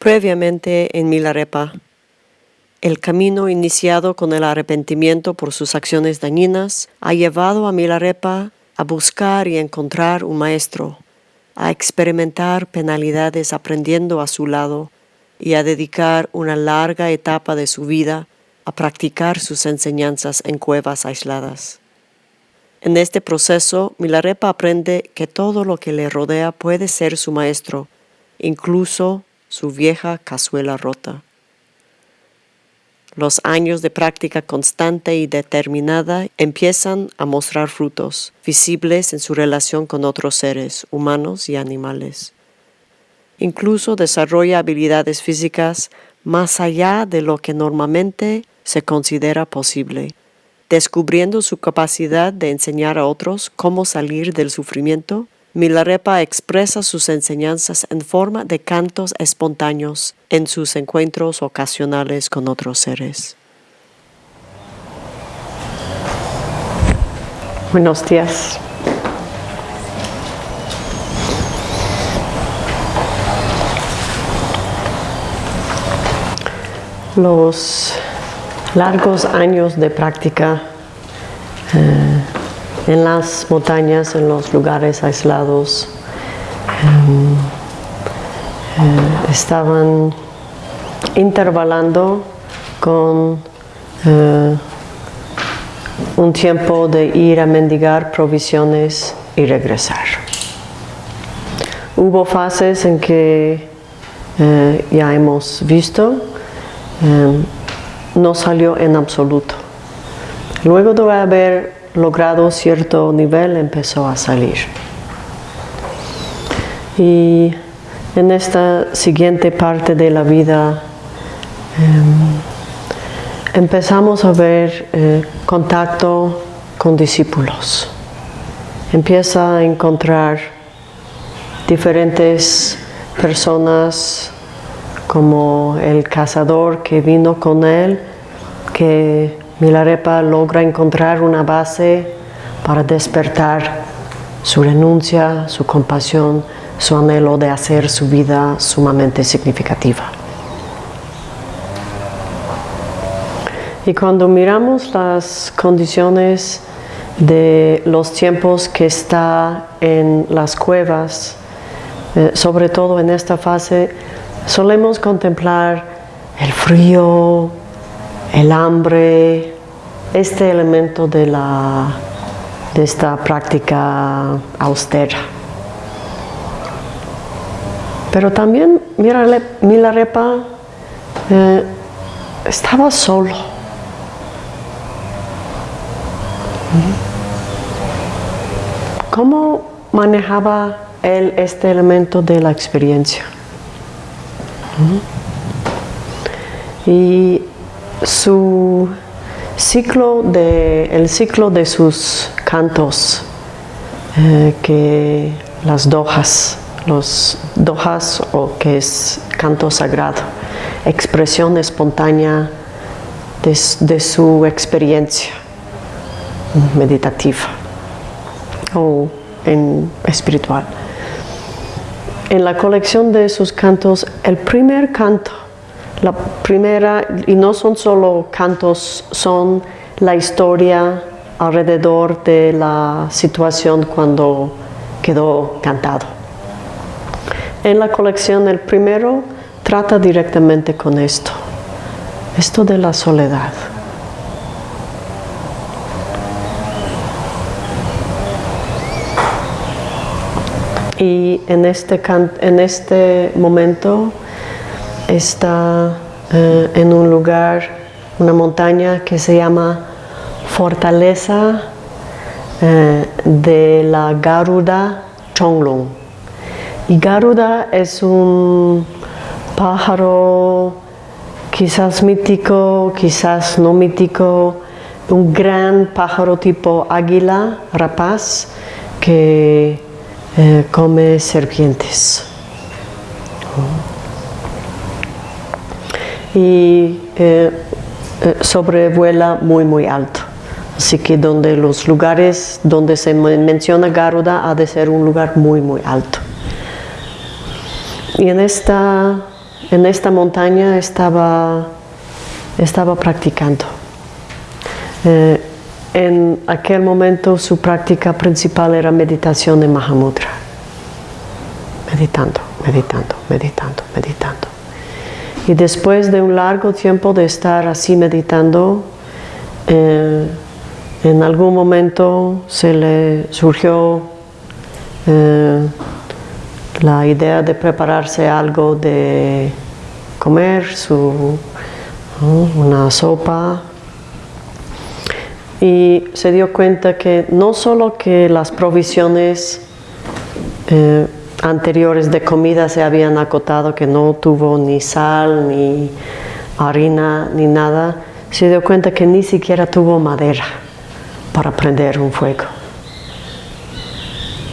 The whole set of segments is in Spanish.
Previamente en Milarepa, el camino iniciado con el arrepentimiento por sus acciones dañinas ha llevado a Milarepa a buscar y encontrar un maestro, a experimentar penalidades aprendiendo a su lado y a dedicar una larga etapa de su vida a practicar sus enseñanzas en cuevas aisladas. En este proceso, Milarepa aprende que todo lo que le rodea puede ser su maestro, incluso su vieja cazuela rota. Los años de práctica constante y determinada empiezan a mostrar frutos visibles en su relación con otros seres, humanos y animales. Incluso desarrolla habilidades físicas más allá de lo que normalmente se considera posible descubriendo su capacidad de enseñar a otros cómo salir del sufrimiento, Milarepa expresa sus enseñanzas en forma de cantos espontáneos en sus encuentros ocasionales con otros seres. Buenos días. Los largos años de práctica eh, en las montañas, en los lugares aislados, em, eh, estaban intervalando con eh, un tiempo de ir a mendigar provisiones y regresar. Hubo fases en que ya hemos visto em, no salió en absoluto. Luego de haber logrado cierto nivel empezó a salir. Y en esta siguiente parte de la vida em, empezamos a ver eh, contacto con discípulos. Empieza a encontrar diferentes personas como el cazador que vino con él, que Milarepa logra encontrar una base para despertar su renuncia, su compasión, su anhelo de hacer su vida sumamente significativa. Y cuando miramos las condiciones de los tiempos que está en las cuevas, eh, sobre todo en esta fase, solemos contemplar el frío, el hambre, este elemento de, la, de esta práctica austera. Pero también Milarepa eh, estaba solo. ¿Cómo manejaba él este elemento de la experiencia? Y su ciclo de, el ciclo de sus cantos, eh, que las dojas, los dojas o que es canto sagrado, expresión espontánea de, de su experiencia meditativa o en espiritual. En la colección de sus cantos, el primer canto, la primera, y no son solo cantos, son la historia alrededor de la situación cuando quedó cantado. En la colección el primero trata directamente con esto, esto de la soledad. y en este, en este momento está eh, en un lugar, una montaña que se llama Fortaleza eh, de la Garuda Chonglong. Y Garuda es un pájaro quizás mítico, quizás no mítico, un gran pájaro tipo águila rapaz que eh, come serpientes. Y eh, eh, sobrevuela muy muy alto. Así que donde los lugares donde se menciona Garuda ha de ser un lugar muy muy alto. Y en esta en esta montaña estaba, estaba practicando. Eh, en aquel momento su práctica principal era meditación en Mahamudra. Meditando, meditando, meditando, meditando. Y después de un largo tiempo de estar así meditando, eh, en algún momento se le surgió eh, la idea de prepararse algo de comer, su, una sopa, y se dio cuenta que no solo que las provisiones eh, anteriores de comida se habían acotado, que no tuvo ni sal, ni harina, ni nada, se dio cuenta que ni siquiera tuvo madera para prender un fuego.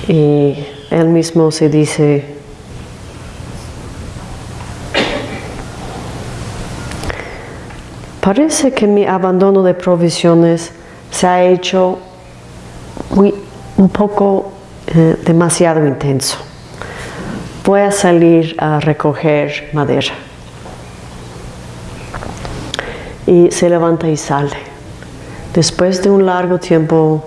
Y él mismo se dice, parece que mi abandono de provisiones se ha hecho muy, un poco eh, demasiado intenso. Voy a salir a recoger madera. Y se levanta y sale. Después de un largo tiempo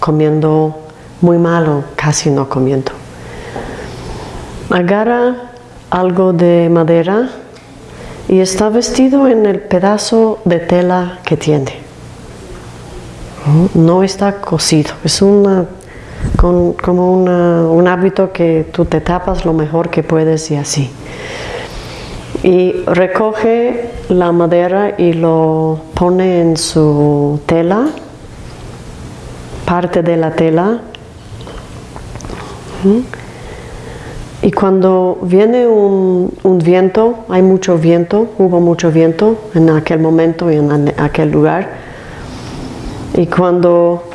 comiendo muy malo, casi no comiendo, agarra algo de madera y está vestido en el pedazo de tela que tiene. No está cosido, es una, como un hábito que tú te tapas lo mejor que puedes y así. Y recoge la madera y lo pone en su tela, parte de la tela. Y cuando viene un, viento, hay mucho viento, hubo mucho viento en aquel momento y en aquel lugar, y cuando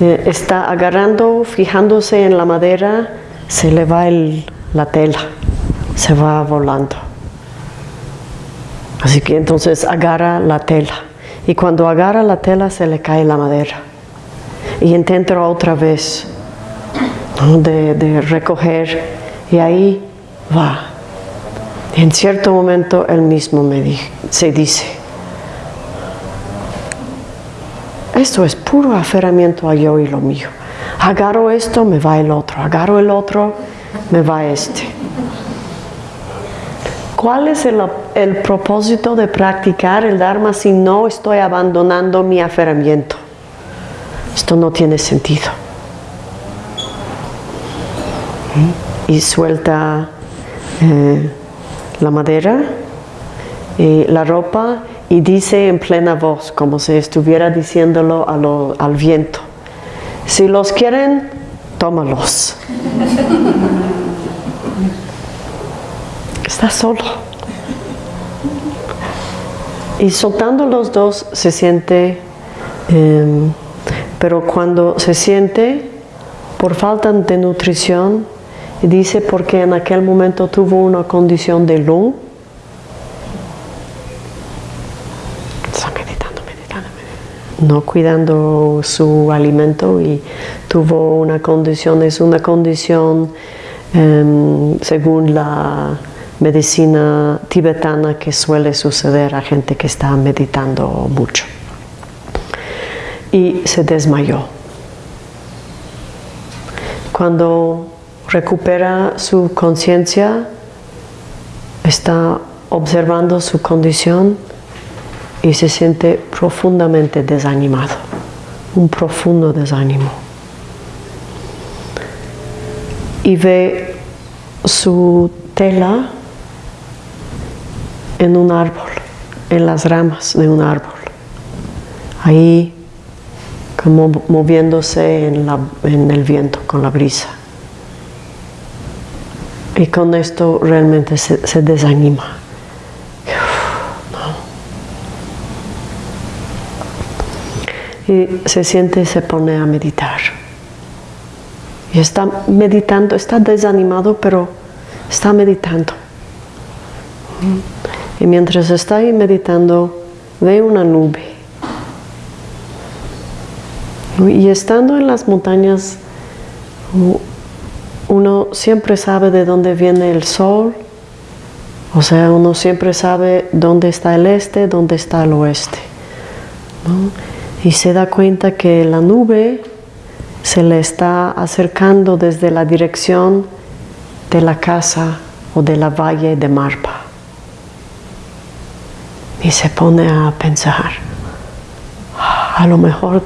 eh, está agarrando, fijándose en la madera, se le va la tela, se va volando. Así que entonces agarra la tela, y cuando agarra la tela se le cae la madera. Y intenta otra vez de, de recoger y ahí va. En cierto momento él mismo me se dice, esto es puro aferramiento a yo y lo mío. Agarro esto, me va el otro. Agarro el otro, me va este. ¿Cuál es el, el propósito de practicar el Dharma si no estoy abandonando mi aferramiento? Esto no tiene sentido. ¿Mm? y suelta eh, la madera y la ropa y dice en plena voz, como si estuviera diciéndolo al viento, si los quieren, tómalos. Está solo. Y soltando los dos se siente, em, pero cuando se siente, por falta de nutrición, dice porque en aquel momento tuvo una condición de lung. Está meditando, meditando, meditando. No cuidando su alimento y tuvo una condición, es una condición em, según la medicina tibetana que suele suceder a gente que está meditando mucho. Y se desmayó. Cuando recupera su conciencia, está observando su condición y se siente profundamente desanimado, un profundo desánimo. Y ve su tela en un árbol, en las ramas de un árbol. Ahí como moviéndose en, en el viento con la brisa. Y con esto realmente se, desanima. Y se siente y se pone a meditar. Y está meditando, está desanimado, pero está meditando. Y mientras está ahí meditando, ve una nube. Y estando en las montañas, uno siempre sabe de dónde viene el sol, o sea, uno siempre sabe dónde está el este, dónde está el oeste. Y se da cuenta que la nube se le está acercando desde la dirección de la casa o de la valle de Marpa. Y se pone a pensar, a lo mejor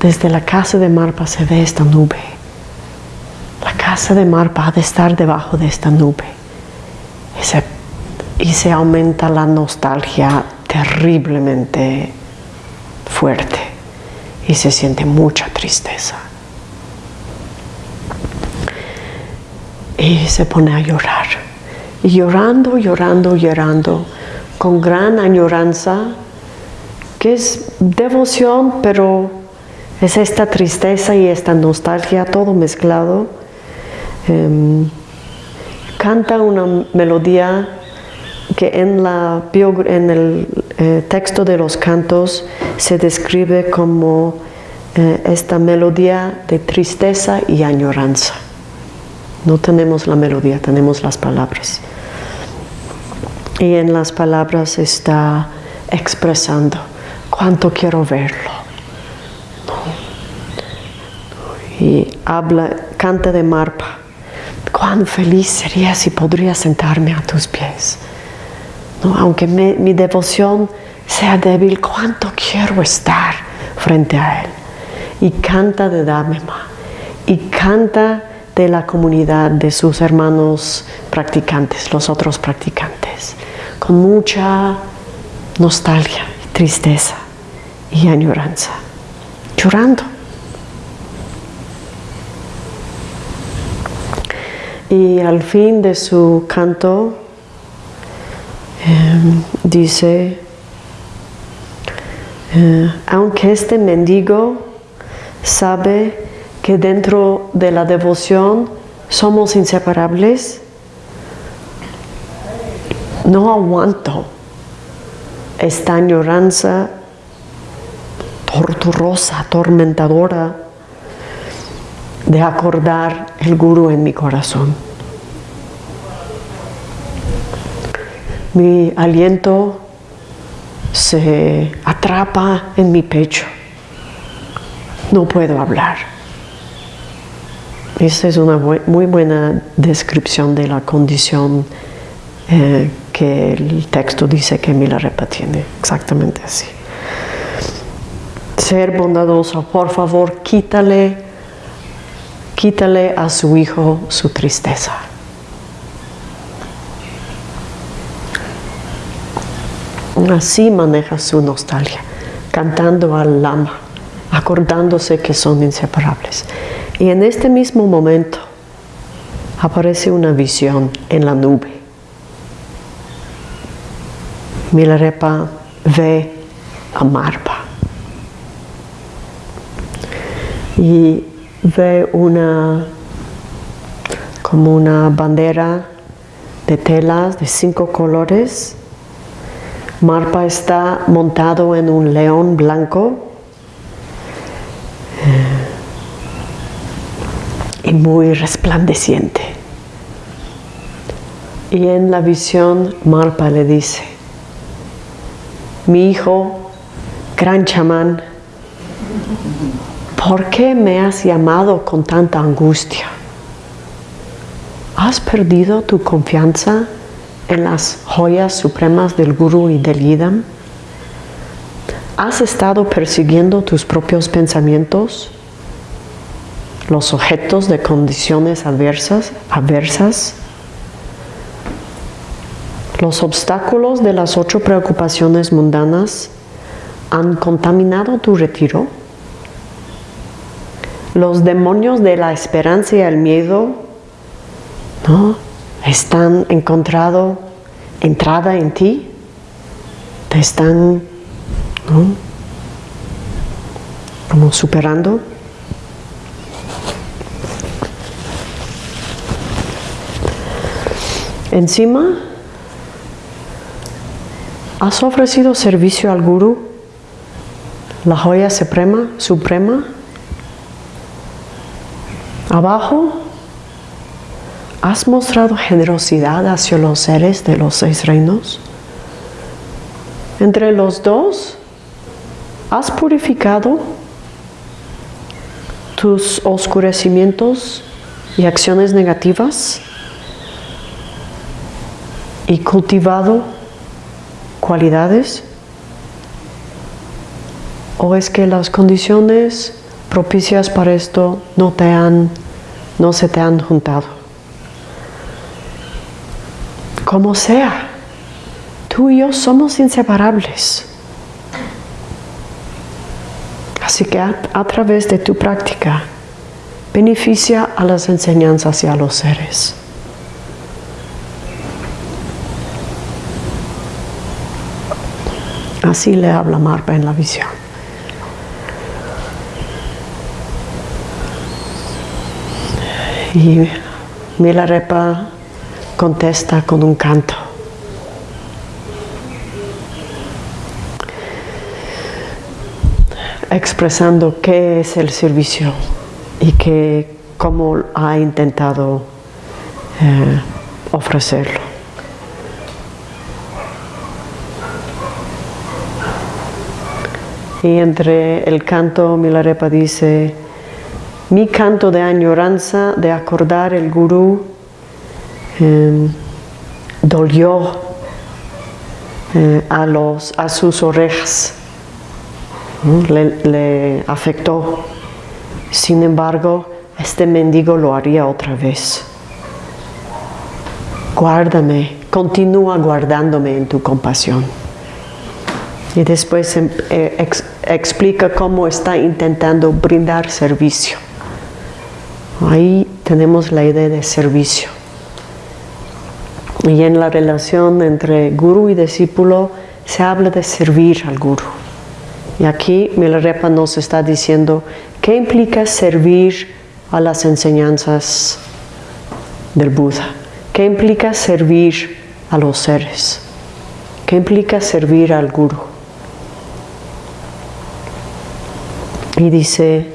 desde la casa de Marpa se ve esta nube. La casa de Marpa ha de estar debajo de esta nube. Y se aumenta la nostalgia terriblemente fuerte y se siente mucha tristeza. Y se pone a llorar. Y llorando, llorando, llorando, con gran añoranza, que es devoción, pero es esta tristeza y esta nostalgia, todo mezclado. Em, canta una melodía que en, la, en el eh, texto de los cantos se describe como eh, esta melodía de tristeza y añoranza. No tenemos la melodía, tenemos las palabras. Y en las palabras está expresando cuánto quiero verlo. Y habla, canta de Marpa. Cuán feliz sería si podría sentarme a tus pies. Aunque mi devoción sea débil, cuánto quiero estar frente a Él. Y canta de Damema. Y canta de la comunidad de sus hermanos practicantes, los otros practicantes, con mucha nostalgia, tristeza y añoranza, llorando. Y al fin de su canto em, dice, eh, aunque este mendigo sabe que dentro de la devoción somos inseparables, no aguanto esta añoranza torturosa, atormentadora de acordar el guru en mi corazón. Mi aliento se atrapa en mi pecho. No puedo hablar. Esta es una muy buena descripción de la condición eh, que el texto dice que Milarepa tiene. Exactamente así. Ser bondadoso, por favor, quítale, quítale a su hijo su tristeza. Así maneja su nostalgia, cantando al lama, acordándose que son inseparables. Y en este mismo momento aparece una visión en la nube. Milarepa ve a Marpa y ve una como una bandera de telas de cinco colores Marpa está montado en un león blanco y muy resplandeciente. Y en la visión Marpa le dice, mi hijo, gran chamán, ¿por qué me has llamado con tanta angustia? ¿Has perdido tu confianza en las joyas supremas del Guru y del Yidam? ¿Has estado persiguiendo tus propios pensamientos? ¿Los objetos de condiciones adversas? adversas? ¿Los obstáculos de las ocho preocupaciones mundanas han contaminado tu retiro? ¿Los demonios de la esperanza y el miedo ¿no? Están encontrado entrada en ti, te están como superando. Encima, has ofrecido servicio al guru, la joya suprema, suprema. Abajo, ¿Has mostrado generosidad hacia los seres de los seis reinos? Entre los dos, ¿has purificado tus oscurecimientos y acciones negativas? ¿Y cultivado cualidades? ¿O es que las condiciones propicias para esto no se te han juntado? Como sea, tú y yo somos inseparables. Así que a, través de tu práctica, beneficia a las enseñanzas y a los seres. Así le habla Marpa en la visión. Y Milarepa contesta con un canto. expresando qué es el servicio y que, cómo ha intentado eh, ofrecerlo. Y entre el canto Milarepa dice, mi canto de añoranza de acordar el gurú eh, dolió eh, a, los, a sus orejas, le, afectó. Sin embargo, este mendigo lo haría otra vez. Guárdame, continúa guardándome en tu compasión. Y después eh, ex, explica cómo está intentando brindar servicio. Ahí tenemos la idea de servicio. Y en la relación entre guru y discípulo se habla de servir al guru. Y aquí Milarepa nos está diciendo qué implica servir a las enseñanzas del Buda, qué implica servir a los seres, qué implica servir al guru. Y dice,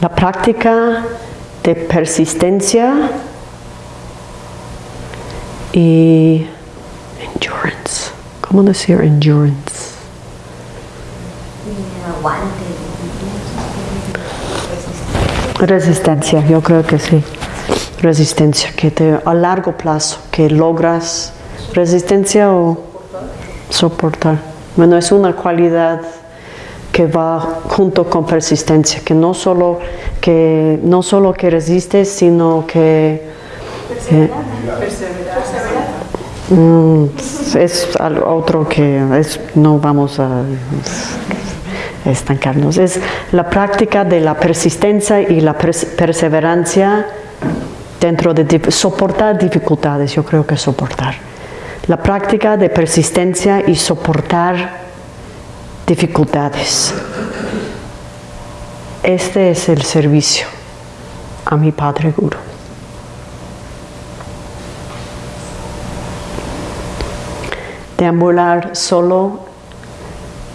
la práctica de persistencia y endurance. ¿Cómo decir endurance? Resistencia, yo creo que sí. Resistencia, que te, a largo plazo, que logras resistencia o soportar. Bueno, es una cualidad que va junto con persistencia, que no solo que, no solo que resistes, sino que... Eh, mm, es otro que no vamos a estancarnos. Es la práctica de la persistencia y la perseverancia dentro de soportar dificultades, yo creo que soportar. La práctica de persistencia y soportar dificultades. Este es el servicio a mi Padre Guru. Deambular solo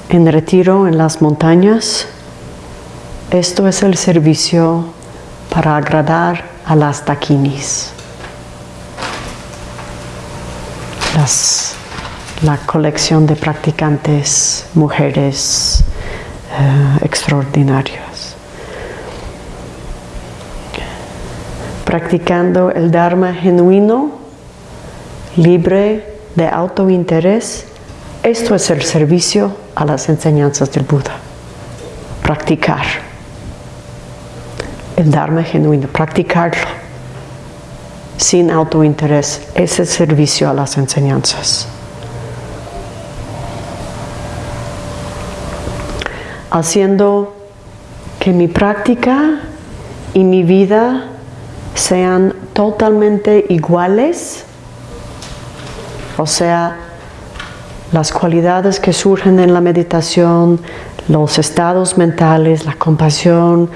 en retiro en las montañas. Esto es el servicio para agradar a las taquinis. La colección de practicantes mujeres uh, extraordinarias. Practicando el Dharma genuino, libre de autointerés, esto es el servicio a las enseñanzas del Buda. Practicar el Dharma genuino, practicarlo sin autointerés, es el servicio a las enseñanzas. haciendo que mi práctica y mi vida sean totalmente iguales, o sea, las cualidades que surgen en la meditación, los estados mentales, la compasión,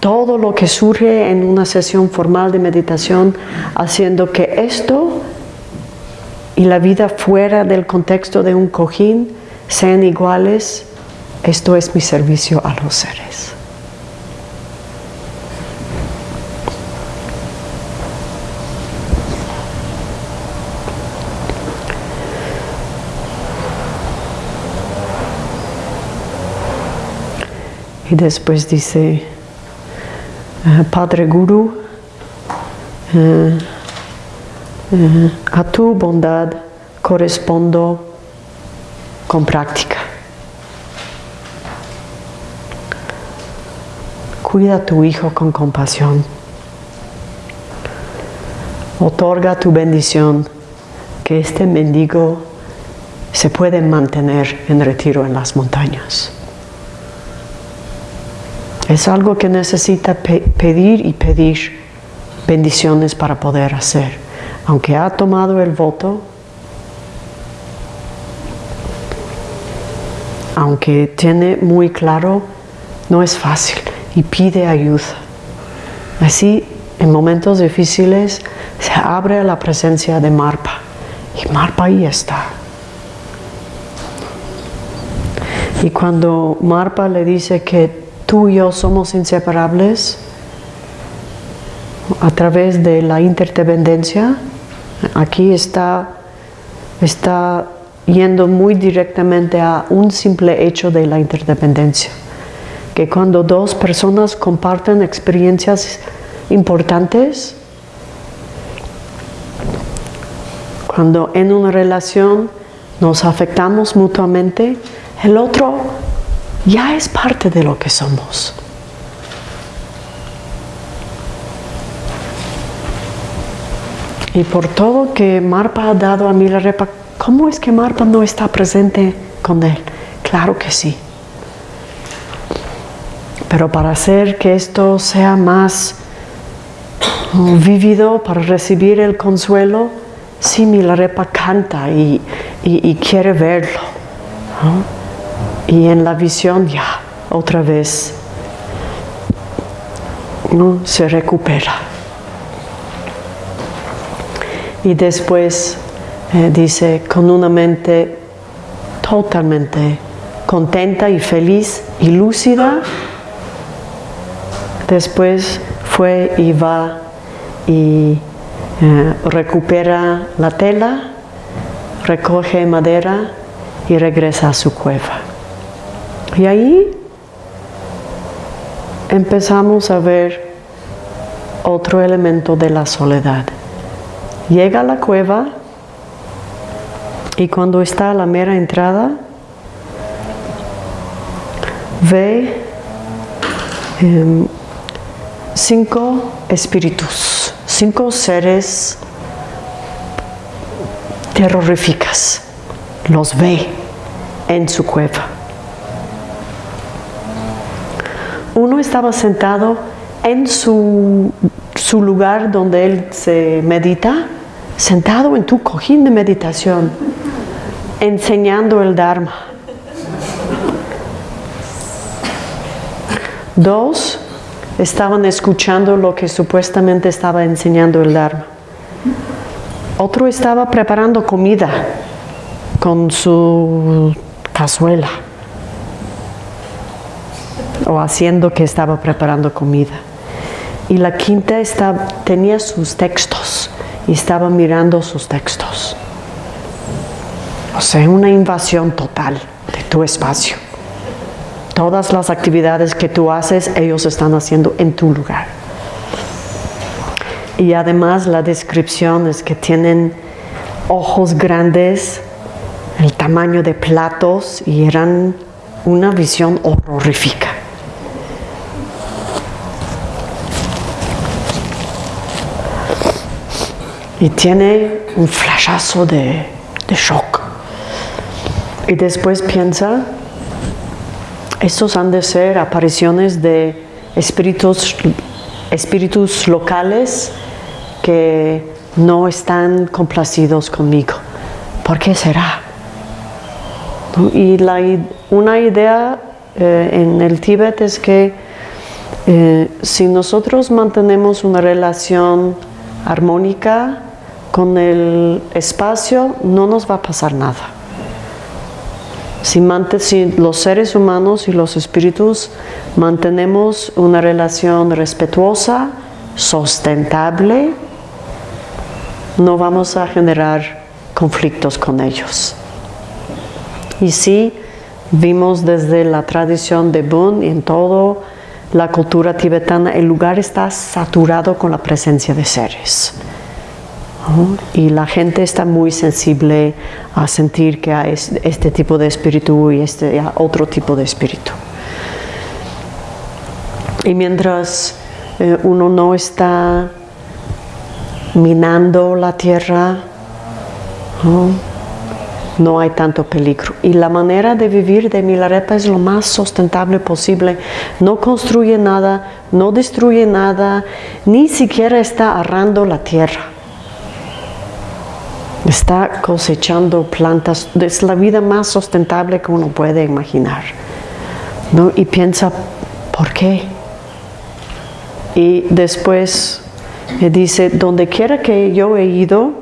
todo lo que surge en una sesión formal de meditación, haciendo que esto y la vida fuera del contexto de un cojín sean iguales esto es mi servicio a los seres. Y después dice, eh, Padre Guru, eh, eh, a tu bondad correspondo con práctica. Cuida a tu hijo con compasión. Otorga tu bendición que este mendigo se puede mantener en retiro en las montañas. Es algo que necesita pe pedir y pedir bendiciones para poder hacer. Aunque ha tomado el voto, aunque tiene muy claro, no es fácil y pide ayuda. Así, en momentos difíciles, se abre a la presencia de Marpa y Marpa ahí está. Y cuando Marpa le dice que tú y yo somos inseparables, a través de la interdependencia, aquí está, está yendo muy directamente a un simple hecho de la interdependencia, que cuando dos personas comparten experiencias importantes, cuando en una relación nos afectamos mutuamente, el otro ya es parte de lo que somos. Y por todo que Marpa ha dado a Milarepa, ¿cómo es que Marpa no está presente con él? Claro que sí. Pero para hacer que esto sea más vivido, para recibir el consuelo, sí Milarepa canta y, quiere verlo. Y en la visión ya, otra vez, ¿no? se recupera. Y después eh, dice, con una mente totalmente contenta y feliz y lúcida, después fue y va y eh, recupera la tela, recoge madera y regresa a su cueva. Y ahí empezamos a ver otro elemento de la soledad. Llega a la cueva y cuando está a la mera entrada, ve em, cinco espíritus, cinco seres terroríficas. Los ve en su cueva. Estaba sentado en su, su lugar donde él se medita sentado en tu cojín de meditación, enseñando el Dharma. Dos estaban escuchando lo que supuestamente estaba enseñando el Dharma. Otro estaba preparando comida con su cazuela o haciendo que estaba preparando comida. Y la quinta tenía sus textos y estaba mirando sus textos. O sea, una invasión total de tu espacio. Todas las actividades que tú haces, ellos están haciendo en tu lugar. Y además la descripción es que tienen ojos grandes, el tamaño de platos y eran una visión horrorífica. Y tiene un flashazo de, shock. Y después piensa, estos han de ser apariciones de espíritus, espíritus locales que no están complacidos conmigo. ¿Por qué será? Y una idea eh, en el Tíbet es que eh, si nosotros mantenemos una relación armónica con el espacio no nos va a pasar nada. Si, los seres humanos y los espíritus mantenemos una relación respetuosa, sustentable, no vamos a generar conflictos con ellos. Y si vimos desde la tradición de Bun y en toda la cultura tibetana, el lugar está saturado con la presencia de seres. Y la gente está muy sensible a sentir que hay este tipo de espíritu y este otro tipo de espíritu. Y mientras eh, uno no está minando la tierra, no hay tanto peligro. Y la manera de vivir de Milarepa es lo más sustentable posible. No construye nada, no destruye nada, ni siquiera está arrando la tierra. Está cosechando plantas. Es la vida más sustentable que uno puede imaginar. ¿no? Y piensa, ¿por qué? Y después dice, donde quiera que yo he ido,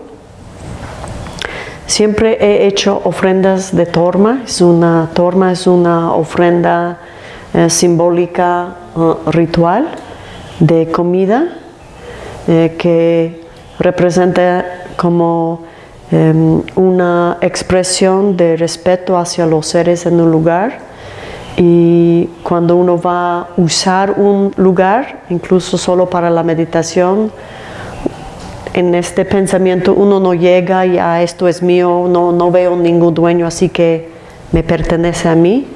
Siempre he hecho ofrendas de torma. Es una torma es una ofrenda eh, simbólica uh, ritual de comida eh, que representa como em, una expresión de respeto hacia los seres en un lugar. Y cuando uno va a usar un lugar, incluso solo para la meditación, en este pensamiento uno no llega y a esto es mío, no, no veo ningún dueño, así que me pertenece a mí,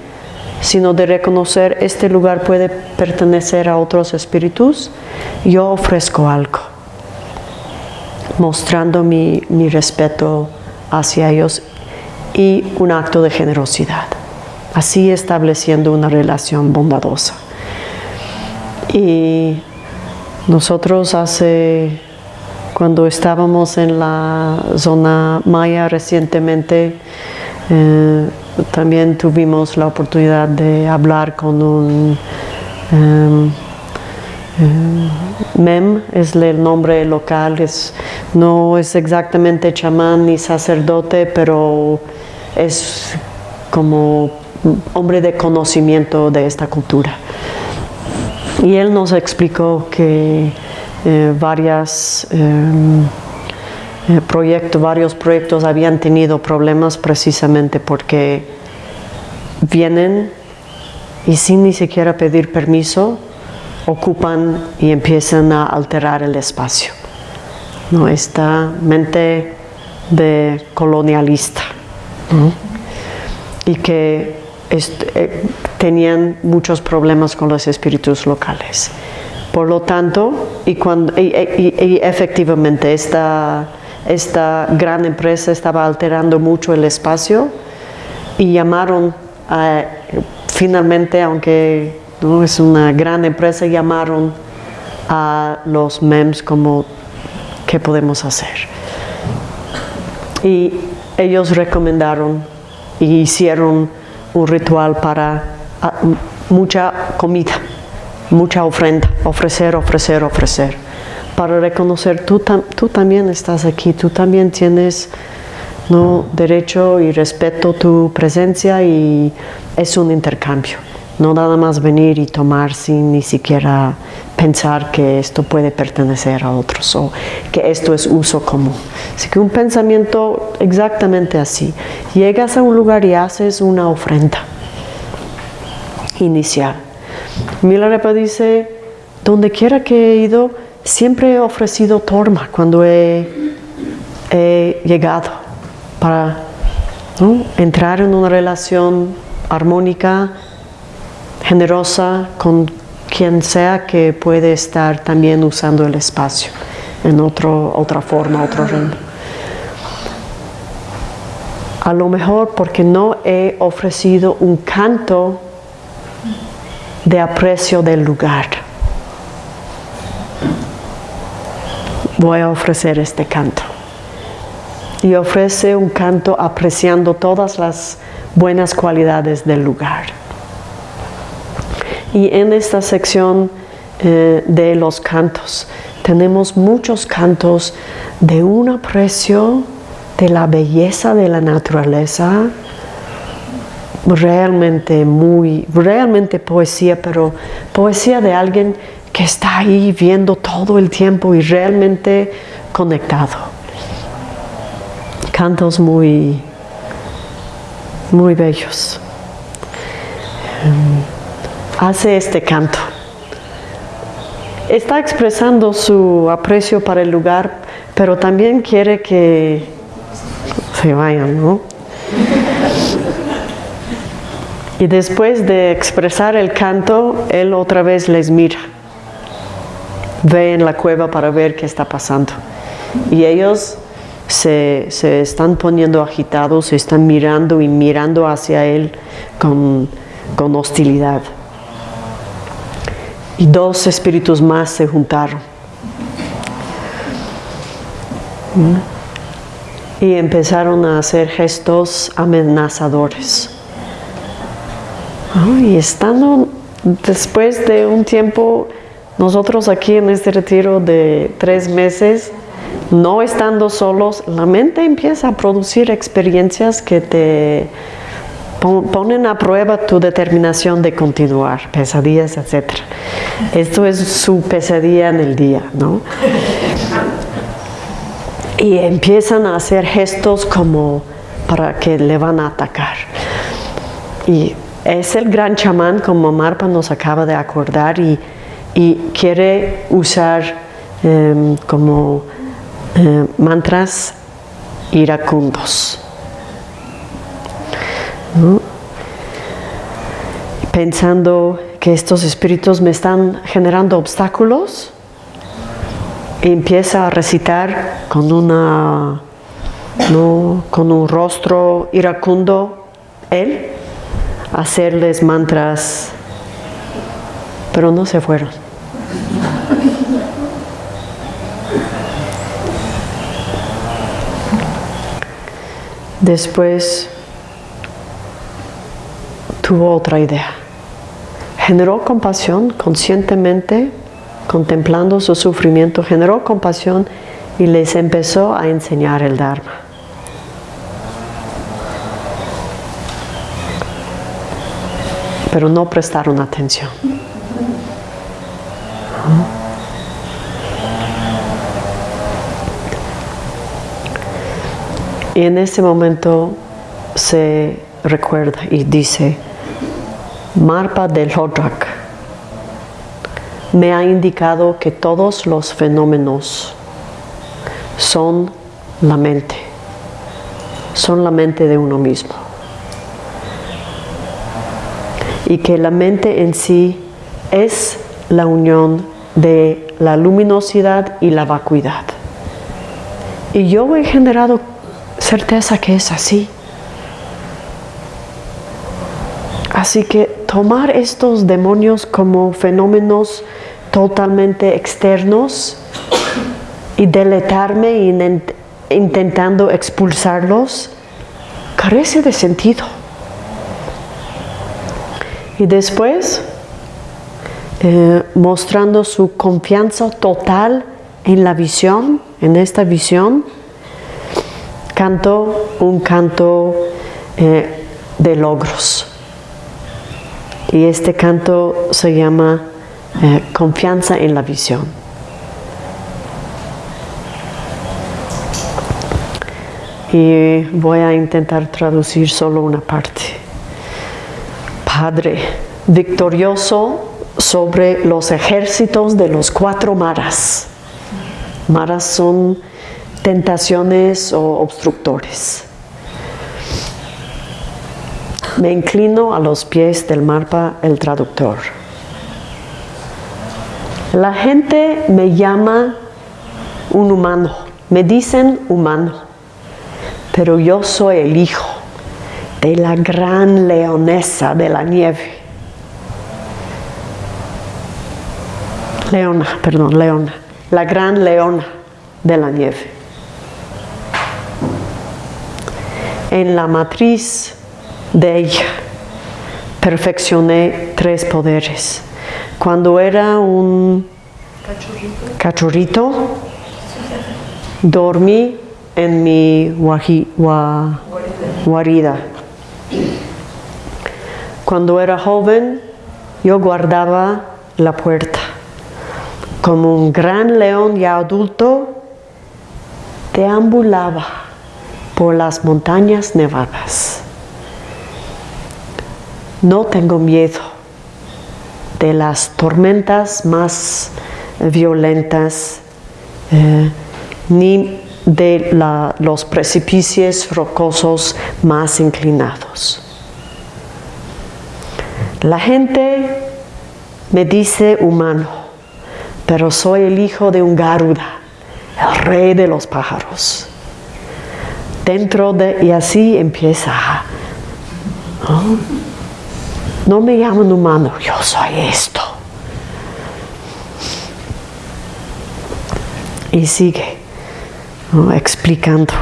sino de reconocer este lugar puede pertenecer a otros espíritus, yo ofrezco algo, mostrando mi, respeto hacia ellos y un acto de generosidad, así estableciendo una relación bondadosa. Y nosotros hace cuando estábamos en la zona maya recientemente, eh, también tuvimos la oportunidad de hablar con un em, mem, es el nombre local, es, no es exactamente chamán ni sacerdote, pero es como hombre de conocimiento de esta cultura. Y él nos explicó que eh, varias, em, eh, varios proyectos habían tenido problemas precisamente porque vienen y sin ni siquiera pedir permiso ocupan y empiezan a alterar el espacio. ¿no? Esta mente de colonialista y que eh, tenían muchos problemas con los espíritus locales. Por lo tanto, y, cuando, efectivamente esta, esta gran empresa estaba alterando mucho el espacio y llamaron, finalmente, aunque no es una gran empresa, llamaron a los MEMS como qué podemos hacer. Y ellos recomendaron y hicieron un ritual para ah, mucha comida mucha ofrenda, ofrecer, ofrecer, ofrecer, para reconocer tú, tú también estás aquí, tú también tienes ¿no? derecho y respeto tu presencia y es un intercambio. No nada más venir y tomar sin ni siquiera pensar que esto puede pertenecer a otros o que esto es uso común. Así que un pensamiento exactamente así. Llegas a un lugar y haces una ofrenda inicial Milarepa dice, donde quiera que he ido, siempre he ofrecido torma cuando he, llegado para entrar en una relación armónica, generosa con quien sea que puede estar también usando el espacio en otro, otra forma, otro ritmo. A lo mejor porque no he ofrecido un canto de aprecio del lugar. Voy a ofrecer este canto. Y ofrece un canto apreciando todas las buenas cualidades del lugar. Y en esta sección eh, de los cantos tenemos muchos cantos de un aprecio de la belleza de la naturaleza, realmente muy, realmente poesía, pero poesía de alguien que está ahí viendo todo el tiempo y realmente conectado. Cantos muy, muy bellos. em, hace este canto. Está expresando su aprecio para el lugar, pero también quiere que se vayan, ¿no? Y después de expresar el canto, él otra vez les mira. Ve en la cueva para ver qué está pasando. Y ellos se, están poniendo agitados, se están mirando y mirando hacia él con, con hostilidad. Y dos espíritus más se juntaron. Y empezaron a hacer gestos amenazadores. Y estando después de un tiempo, nosotros aquí en este retiro de tres meses, no estando solos, la mente empieza a producir experiencias que te ponen a prueba tu determinación de continuar, pesadillas, etc. Esto es su pesadilla en el día, ¿no? Y empiezan a hacer gestos como para que le van a atacar. Y es el gran chamán como Marpa nos acaba de acordar y, quiere usar em, como eh, mantras iracundos. Pensando que estos espíritus me están generando obstáculos, empieza a recitar con una con un rostro iracundo él hacerles mantras, pero no se fueron. Después tuvo otra idea. Generó compasión conscientemente, contemplando su sufrimiento, generó compasión y les empezó a enseñar el Dharma. pero no prestaron atención. Y en ese momento se recuerda y dice, Marpa del Hodrak me ha indicado que todos los fenómenos son la mente, son la mente de uno mismo y que la mente en sí es la unión de la luminosidad y la vacuidad. Y yo he generado certeza que es así. Así que tomar estos demonios como fenómenos totalmente externos y deletarme intentando expulsarlos carece de sentido. Y después, eh, mostrando su confianza total en la visión, en esta visión, canto un canto eh, de logros. Y este canto se llama eh, Confianza en la visión. Y voy a intentar traducir solo una parte. Padre victorioso sobre los ejércitos de los cuatro maras. Maras son tentaciones o obstructores. Me inclino a los pies del marpa el traductor. La gente me llama un humano, me dicen humano, pero yo soy el hijo de la gran leonesa de la nieve. Leona, perdón, leona, la gran leona de la nieve. En la matriz de ella perfeccioné tres poderes. Cuando era un cachorrito, dormí en mi guarida cuando era joven, yo guardaba la puerta. Como un gran león ya adulto, deambulaba por las montañas nevadas. No tengo miedo de las tormentas más violentas, eh, ni de los precipicios rocosos más inclinados. La gente me dice humano, pero soy el hijo de un Garuda, el rey de los pájaros. Dentro de, y así empieza. No me llaman humano, yo soy esto. Y sigue explicando.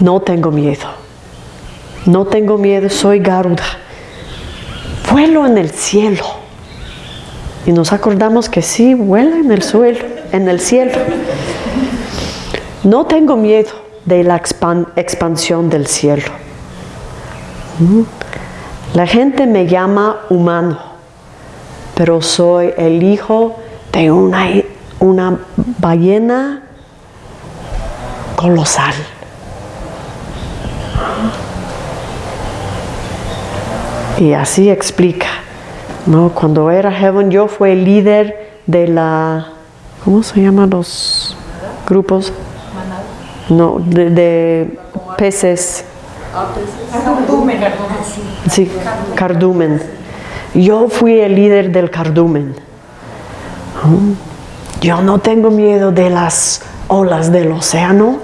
¿no? Tengo miedo. No tengo miedo, soy Garuda. Vuelo en el cielo. Y nos acordamos que sí, vuela en el suelo, en el cielo. No tengo miedo de la expan- expansión del cielo. La gente me llama humano, pero soy el hijo de una, una ballena colosal. Y así explica. ¿no? Cuando era joven yo fui el líder de la, ¿cómo se llaman los grupos? No, de, de peces. Sí, cardumen. Yo fui el líder del cardumen. Yo no tengo miedo de las olas del océano,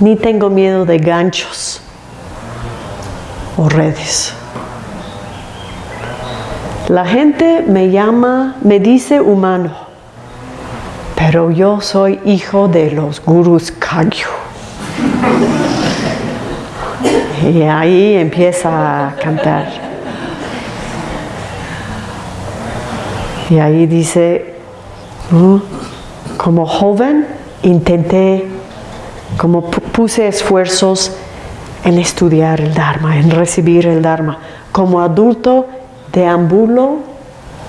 ni tengo miedo de ganchos o redes. La gente me llama, me dice humano, pero yo soy hijo de los gurus Kagyu. Y ahí empieza a cantar. Y ahí dice, ¿no? como joven intenté, como pu- puse esfuerzos en estudiar el Dharma, en recibir el Dharma. Como adulto deambulo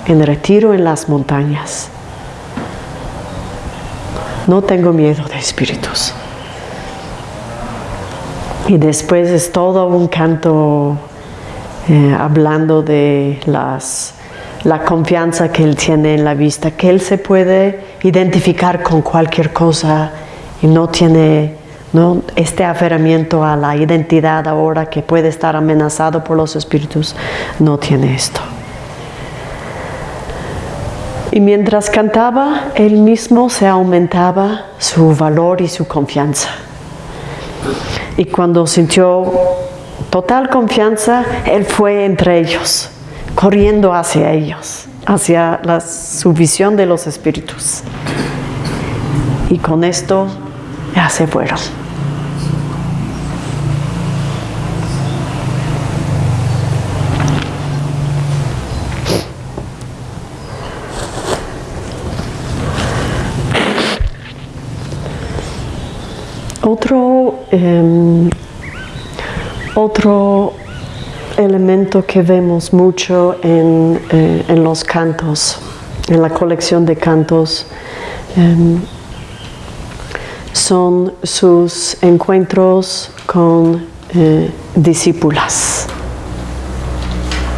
en retiro en las montañas. No tengo miedo de espíritus. Y después es todo un canto eh, hablando de las, la confianza que él tiene en la vista, que él se puede identificar con cualquier cosa y no tiene ¿no? este aferramiento a la identidad ahora que puede estar amenazado por los espíritus, no tiene esto. Y mientras cantaba, él mismo se aumentaba su valor y su confianza. Y cuando sintió total confianza, él fue entre ellos, corriendo hacia ellos, hacia la, su visión de los espíritus. Y con esto ya se fueron. Otro, em, otro elemento que vemos mucho en, eh, en los cantos, en la colección de cantos, em, son sus encuentros con eh, discípulas,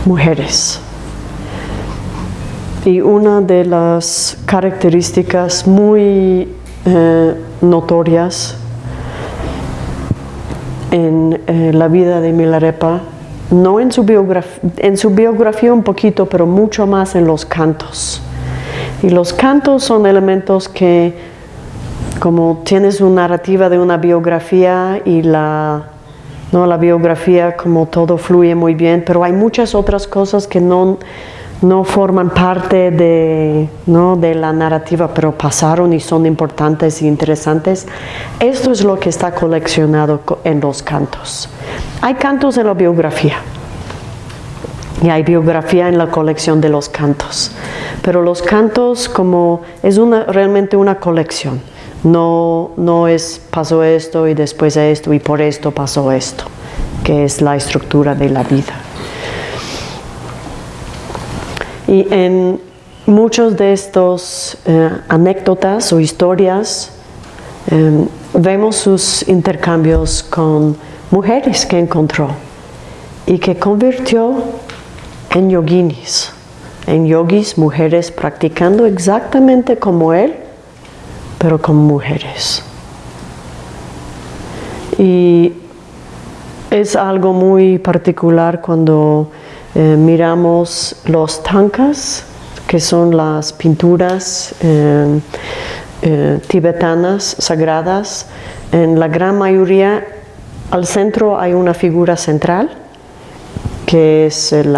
mujeres. Y una de las características muy eh, notorias en eh, la vida de Milarepa, no en su, biografía, en su biografía un poquito, pero mucho más en los cantos. Y los cantos son elementos que, como tienes una narrativa de una biografía y la, ¿no? la biografía como todo fluye muy bien, pero hay muchas otras cosas que no, no forman parte de, ¿no? de la narrativa, pero pasaron y son importantes y interesantes. Esto es lo que está coleccionado co- en los cantos. Hay cantos en la biografía y hay biografía en la colección de los cantos, pero los cantos como es una, realmente una colección. No, no es pasó esto y después esto y por esto pasó esto, que es la estructura de la vida. Y en muchos de estos eh, anécdotas o historias eh, vemos sus intercambios con mujeres que encontró y que convirtió en yoginis, en yogis, mujeres practicando exactamente como él, pero como mujeres. Y es algo muy particular cuando eh, miramos los tankas, que son las pinturas eh, eh, tibetanas sagradas. En la gran mayoría, al centro hay una figura central, que es el,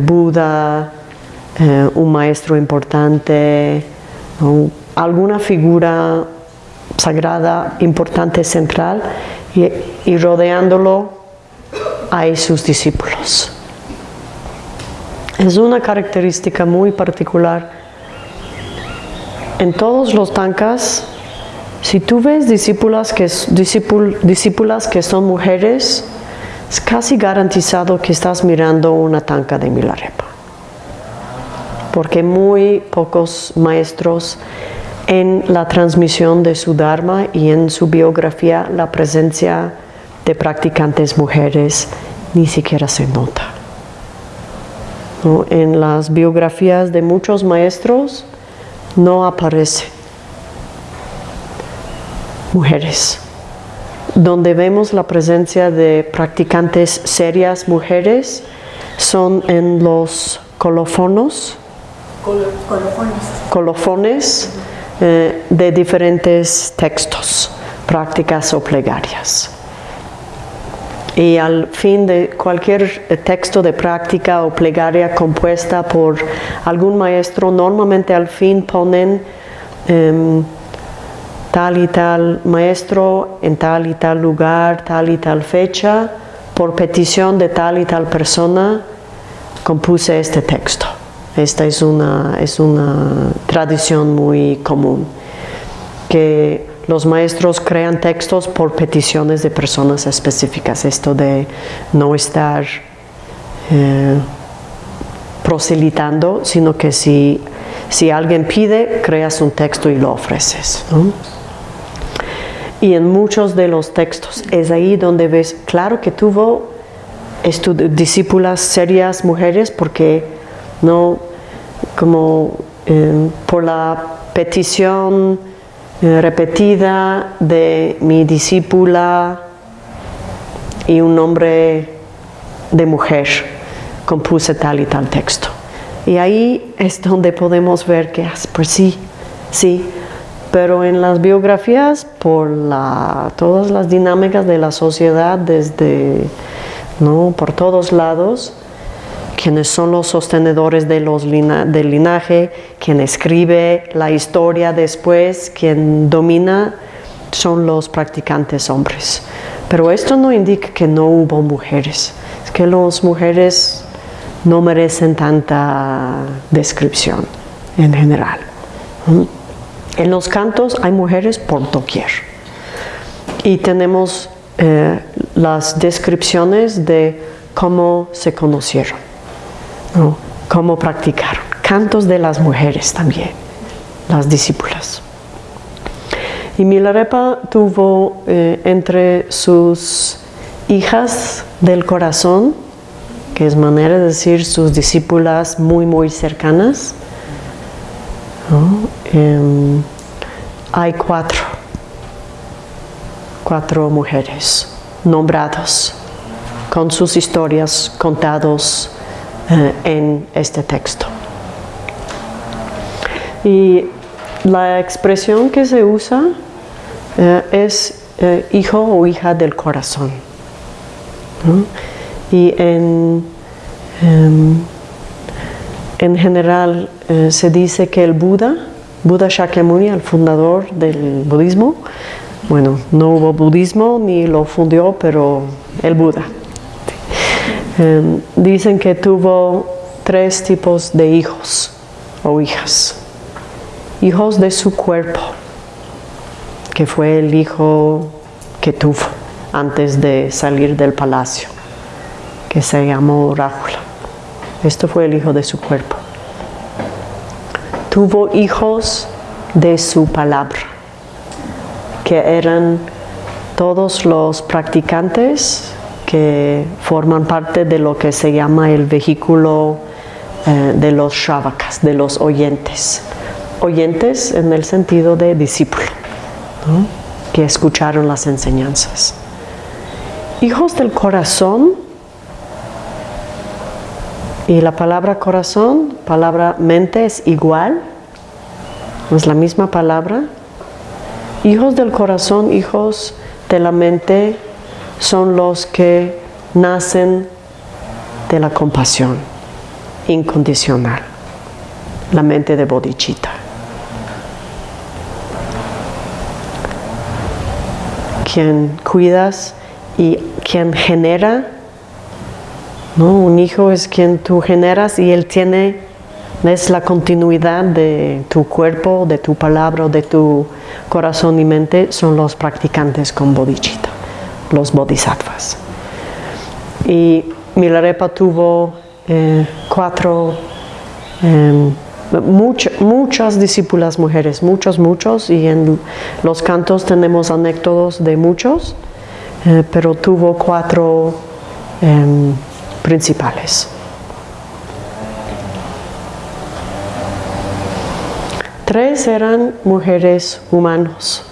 Buda, un maestro importante, alguna figura sagrada importante central y rodeándolo hay sus discípulos. Es una característica muy particular. En todos los tankas, si tú ves discípulas que, discípulas que son mujeres, es casi garantizado que estás mirando una tanka de Milarepa. Porque muy pocos maestros en la transmisión de su Dharma y en su biografía la presencia de practicantes mujeres ni siquiera se nota. En las biografías de muchos maestros no aparece mujeres. Donde vemos la presencia de practicantes serias mujeres son en los colofonos, colofones, eh, de diferentes textos, prácticas o plegarias y al fin de cualquier eh, texto de práctica o plegaria compuesta por algún maestro, normalmente al fin ponen em, tal y tal maestro en tal y tal lugar, tal y tal fecha, por petición de tal y tal persona, compuse este texto. Esta es una, es una tradición muy común, que los maestros crean textos por peticiones de personas específicas, esto de no estar eh, proselitando, sino que si, si alguien pide, creas un texto y lo ofreces. Y en muchos de los textos es ahí donde ves, claro que tuvo discípulas serias mujeres porque no, como eh, por la petición repetida de mi discípula y un nombre de mujer compuse tal y tal texto. Y ahí es donde podemos ver que, ah, pues sí, sí, pero en las biografías, por la, todas las dinámicas de la sociedad, desde, ¿no? por todos lados, quienes son los sostenedores de los del linaje, quien escribe la historia después, quien domina, son los practicantes hombres. Pero esto no indica que no hubo mujeres, es que las mujeres no merecen tanta descripción en general. En los cantos hay mujeres por doquier y tenemos eh, las descripciones de cómo se conocieron cómo practicaron. Cantos de las mujeres también, las discípulas. Y Milarepa tuvo eh, entre sus hijas del corazón, que es manera de decir sus discípulas muy, muy cercanas, em, hay cuatro, cuatro mujeres nombrados, con sus historias contados en este texto. Y la expresión que se usa eh, es eh, hijo o hija del corazón. Y en, em, en general se dice que el Buda, Buda Shakyamuni, el fundador del budismo, bueno, no hubo budismo ni lo fundió, pero el Buda, Em, dicen que tuvo tres tipos de hijos o hijas. Hijos de su cuerpo, que fue el hijo que tuvo antes de salir del palacio, que se llamó Rájula. Esto fue el hijo de su cuerpo. Tuvo hijos de su palabra, que eran todos los practicantes que forman parte de lo que se llama el vehículo eh, de los shravakas, de los oyentes. Oyentes en el sentido de discípulo, que escucharon las enseñanzas. Hijos del corazón, y la palabra corazón, palabra mente es igual, es la misma palabra. Hijos del corazón, hijos de la mente, son los que nacen de la compasión incondicional, la mente de bodhicitta. Quien cuidas y quien genera, ¿no? un hijo es quien tú generas y él tiene, es la continuidad de tu cuerpo, de tu palabra, de tu corazón y mente, son los practicantes con bodhicitta los bodhisattvas. Y Milarepa tuvo eh, cuatro, em, muchas discípulas mujeres, muchos, muchos, y en los cantos tenemos anécdotas de muchos, eh, pero tuvo cuatro em, principales. Tres eran mujeres humanos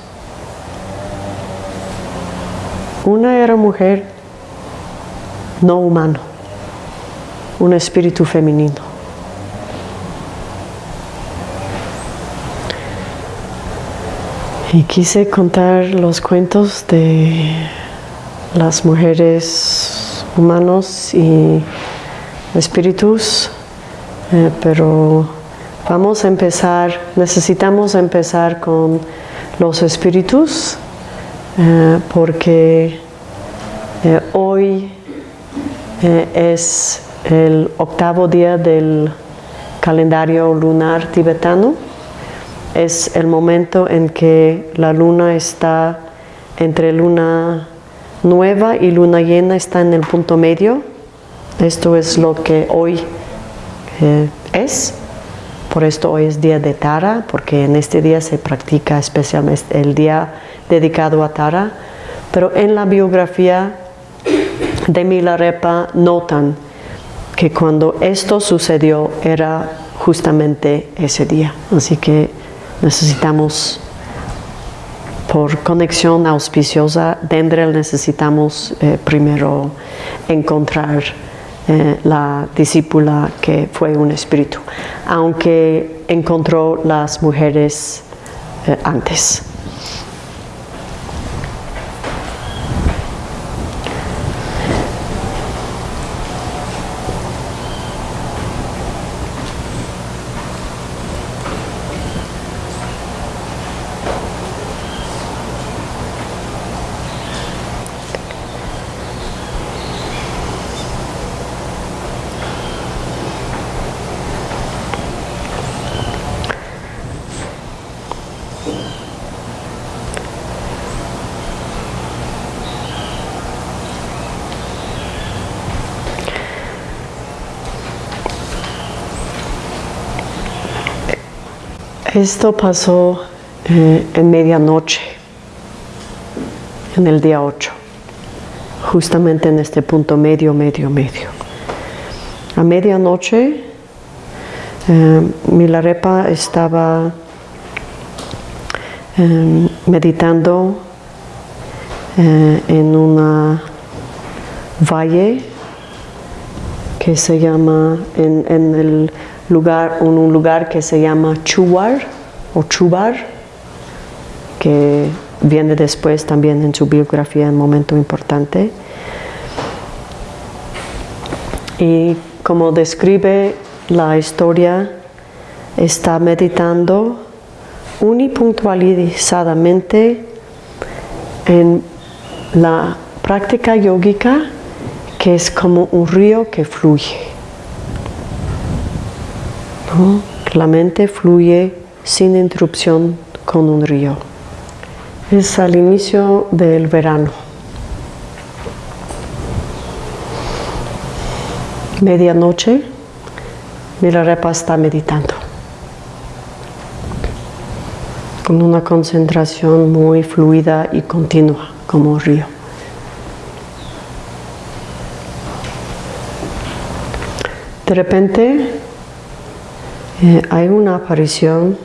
Una era mujer no humano, un espíritu femenino. Y quise contar los cuentos de las mujeres humanos y espíritus, eh, pero vamos a empezar, necesitamos empezar con los espíritus eh, porque eh, hoy eh, es el octavo día del calendario lunar tibetano. Es el momento en que la luna está entre luna nueva y luna llena, está en el punto medio. Esto es lo que hoy es. Por esto hoy es día de Tara, porque en este día se practica especialmente el día dedicado a Tara, pero en la biografía de Milarepa notan que cuando esto sucedió era justamente ese día. Así que necesitamos, por conexión auspiciosa, Dendrel necesitamos eh, primero encontrar eh, la discípula que fue un espíritu, aunque encontró las mujeres eh, antes. Esto pasó eh, en medianoche, en el día 8, justamente en este punto medio, medio, medio. A medianoche, eh, Milarepa estaba eh, meditando en una valle que se llama en, en el lugar, en un lugar que se llama Chubar o Chubar, que viene después también en su biografía un momento importante. Y como describe la historia, está meditando unipuntualizadamente en la práctica yógica que es como un río que fluye. La mente fluye sin interrupción con un río. Es al inicio del verano. Medianoche, Milarepa está meditando. Con una concentración muy fluida y continua. como río. De repente eh, hay una aparición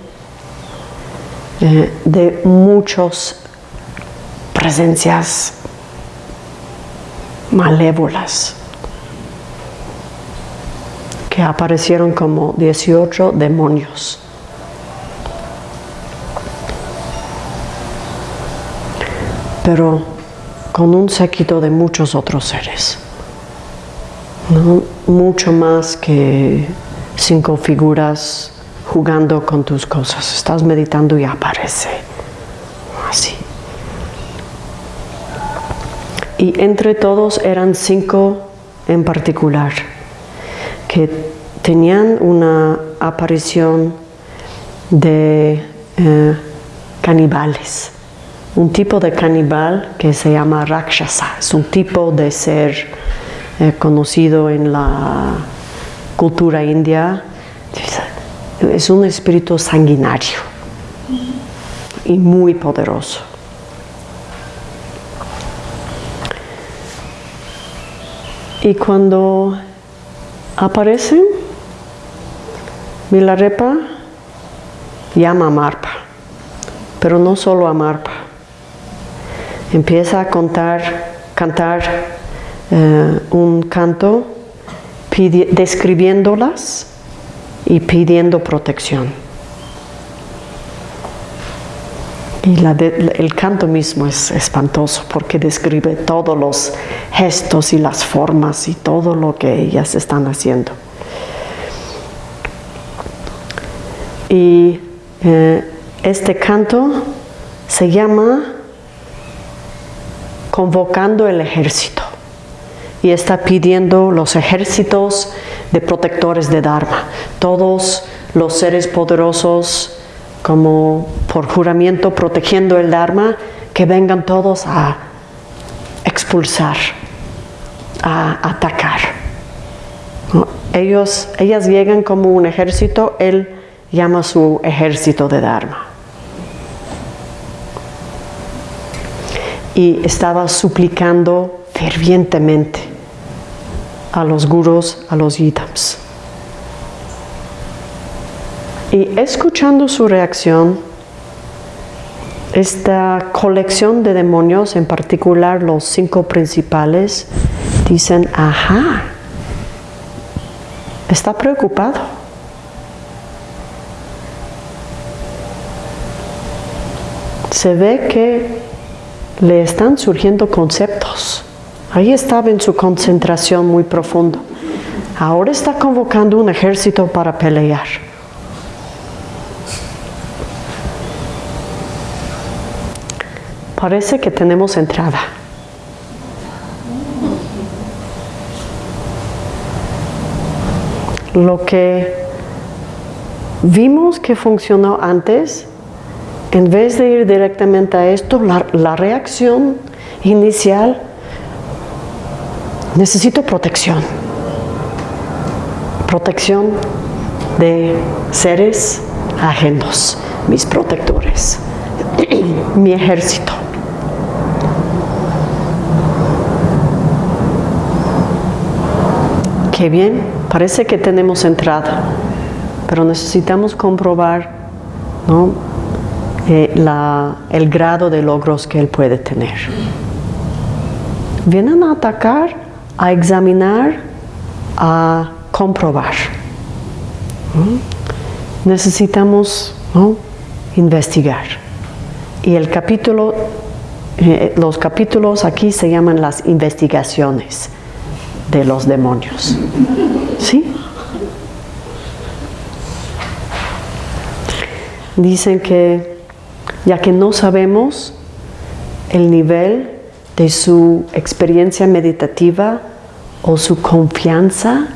eh, de muchas presencias malévolas que aparecieron como 18 demonios. Pero con un séquito de muchos otros seres. Mucho más que cinco figuras jugando con tus cosas. Estás meditando y aparece. Así. Y entre todos eran cinco en particular que tenían una aparición de eh, caníbales. Un tipo de caníbal que se llama Rakshasa. Es un tipo de ser eh, conocido en la cultura india. Es un espíritu sanguinario y muy poderoso. Y cuando aparecen, Milarepa llama a Marpa, pero no solo a Marpa. Empieza a contar, cantar eh, un canto describiéndolas y pidiendo protección. Y el canto mismo es espantoso porque describe todos los gestos y las formas y todo lo que ellas están haciendo. Y eh, este canto se llama Convocando el Ejército y está pidiendo los ejércitos de protectores de Dharma, todos los seres poderosos como por juramento protegiendo el Dharma, que vengan todos a expulsar, a atacar. Ellos, ellas llegan como un ejército, él llama su ejército de Dharma. Y estaba suplicando fervientemente a los gurus, a los yidams. Y escuchando su reacción, esta colección de demonios, en particular los cinco principales, dicen, ajá, está preocupado. Se ve que le están surgiendo conceptos. Ahí estaba en su concentración muy profundo. Ahora está convocando un ejército para pelear. Parece que tenemos entrada. Lo que vimos que funcionó antes, en vez de ir directamente a esto, la, reacción inicial, necesito protección. Protección de seres ajenos, mis protectores, mi ejército. Qué bien, parece que tenemos entrada, pero necesitamos comprobar eh, el grado de logros que él puede tener. Vienen a atacar, a examinar, a comprobar. Necesitamos investigar. Y el capítulo, eh, los capítulos aquí se llaman las investigaciones de los demonios. ¿Sí? Dicen que ya que no sabemos el nivel de su experiencia meditativa o su confianza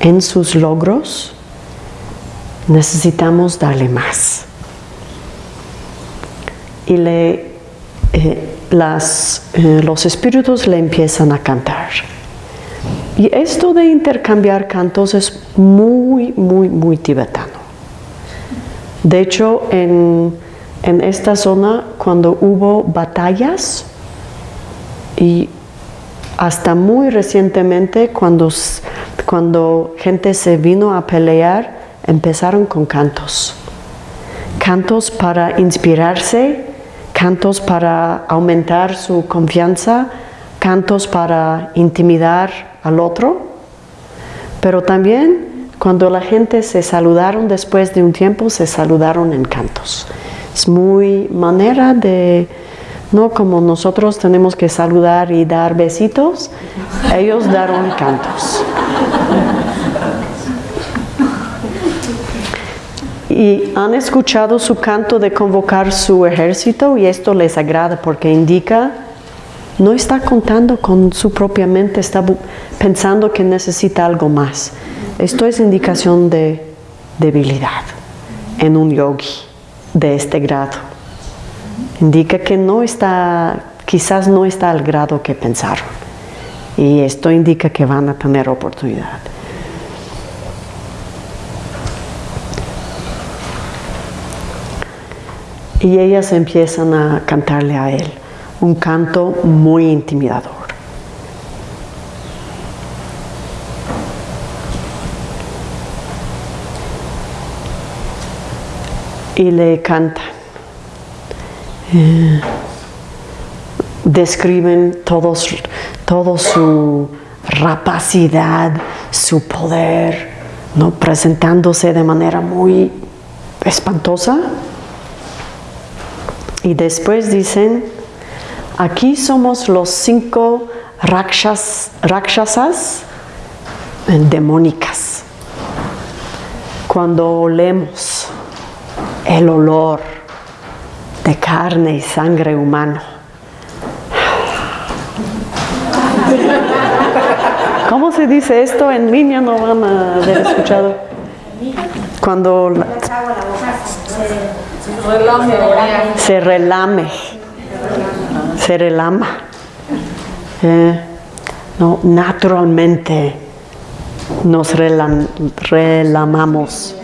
en sus logros, necesitamos darle más. Y le, eh, las, eh, los espíritus le empiezan a cantar. Y esto de intercambiar cantos es muy, muy, muy tibetano. De hecho, en, esta zona, cuando hubo batallas, Y hasta muy recientemente, cuando, cuando gente se vino a pelear, empezaron con cantos. Cantos para inspirarse, cantos para aumentar su confianza, cantos para intimidar al otro. Pero también cuando la gente se saludaron después de un tiempo, se saludaron en cantos. Es muy manera de, no como nosotros tenemos que saludar y dar besitos, ellos daron cantos. Y han escuchado su canto de convocar su ejército y esto les agrada porque indica no está contando con su propia mente, está pensando que necesita algo más. Esto es indicación de debilidad en un yogi de este grado. Indica que no está, quizás no está al grado que pensaron. Y esto indica que van a tener oportunidad. Y ellas empiezan a cantarle a él un canto muy intimidador. Y le cantan. Describen todos, todo su rapacidad, su poder, ¿no? presentándose de manera muy espantosa. Y después dicen, aquí somos los cinco rakshas- rakshasas eh, demónicas. Cuando olemos el olor de carne y sangre humano. ¿Cómo se dice esto? En línea no van a haber escuchado. Cuando la- se relame, se relama. Eh, no, naturalmente nos relam- relamamos,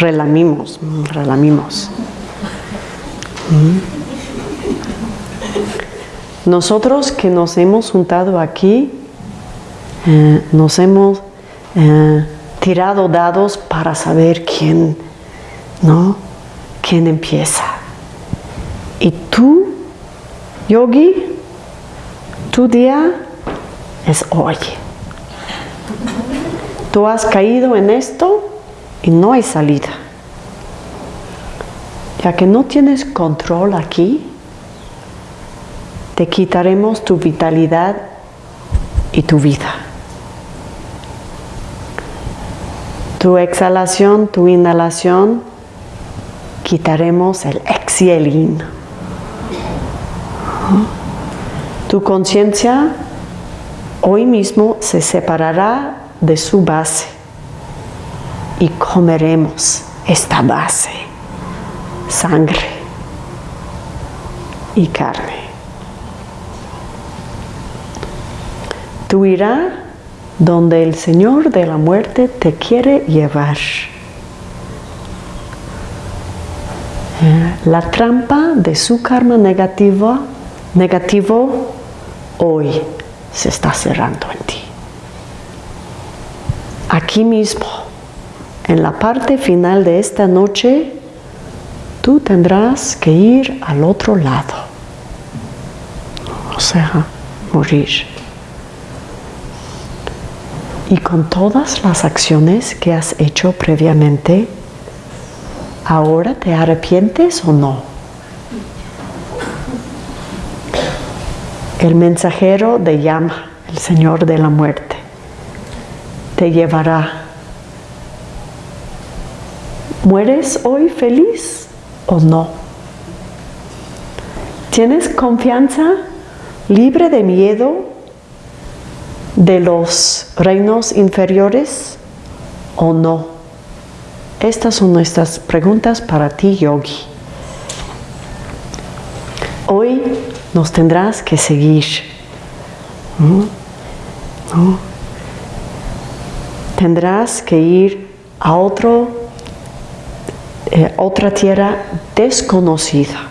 relamimos, relamimos. Nosotros que nos hemos juntado aquí, eh, nos hemos eh, tirado dados para saber quién, ¿no? ¿Quién empieza? Y tú, yogi, tu día es hoy. Tú has caído en esto y no hay salida. Ya que no tienes control aquí, te quitaremos tu vitalidad y tu vida. Tu exhalación, tu inhalación, quitaremos el ex y el. Tu conciencia hoy mismo se separará de su base y comeremos esta base, sangre y carne. Tú irás donde el Señor de la muerte te quiere llevar. La trampa de su karma negativa, negativo hoy se está cerrando en ti. Aquí mismo, en la parte final de esta noche, tú tendrás que ir al otro lado. O sea, morir. Y con todas las acciones que has hecho previamente, ¿ahora te arrepientes o no? El mensajero de llama, el Señor de la muerte, te llevará. ¿Mueres hoy feliz o no? ¿Tienes confianza, libre de miedo de los reinos inferiores o no? Estas son nuestras preguntas para ti, yogi. Hoy nos tendrás que seguir. ¿No? Tendrás que ir a otro, eh, otra tierra desconocida.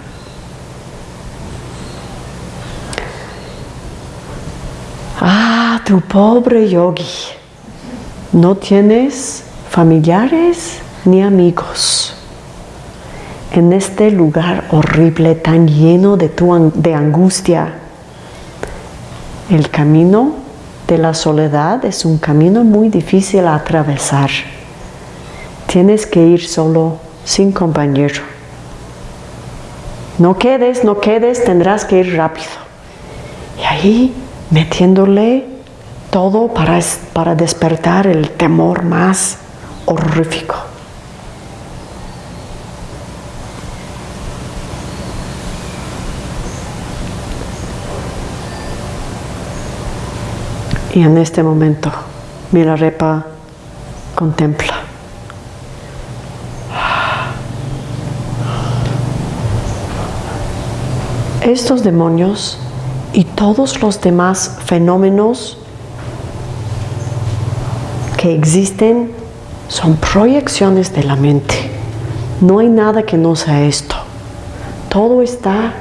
Ah, tu pobre yogi, no tienes familiares ni amigos en este lugar horrible tan lleno de, tu, de angustia. El camino de la soledad es un camino muy difícil a atravesar. Tienes que ir solo, sin compañero. No quedes, no quedes, tendrás que ir rápido. Y ahí metiéndole todo para, para despertar el temor más horrífico. Y en este momento Milarepa contempla. Estos demonios y todos los demás fenómenos que existen son proyecciones de la mente. No hay nada que no sea esto. Todo está,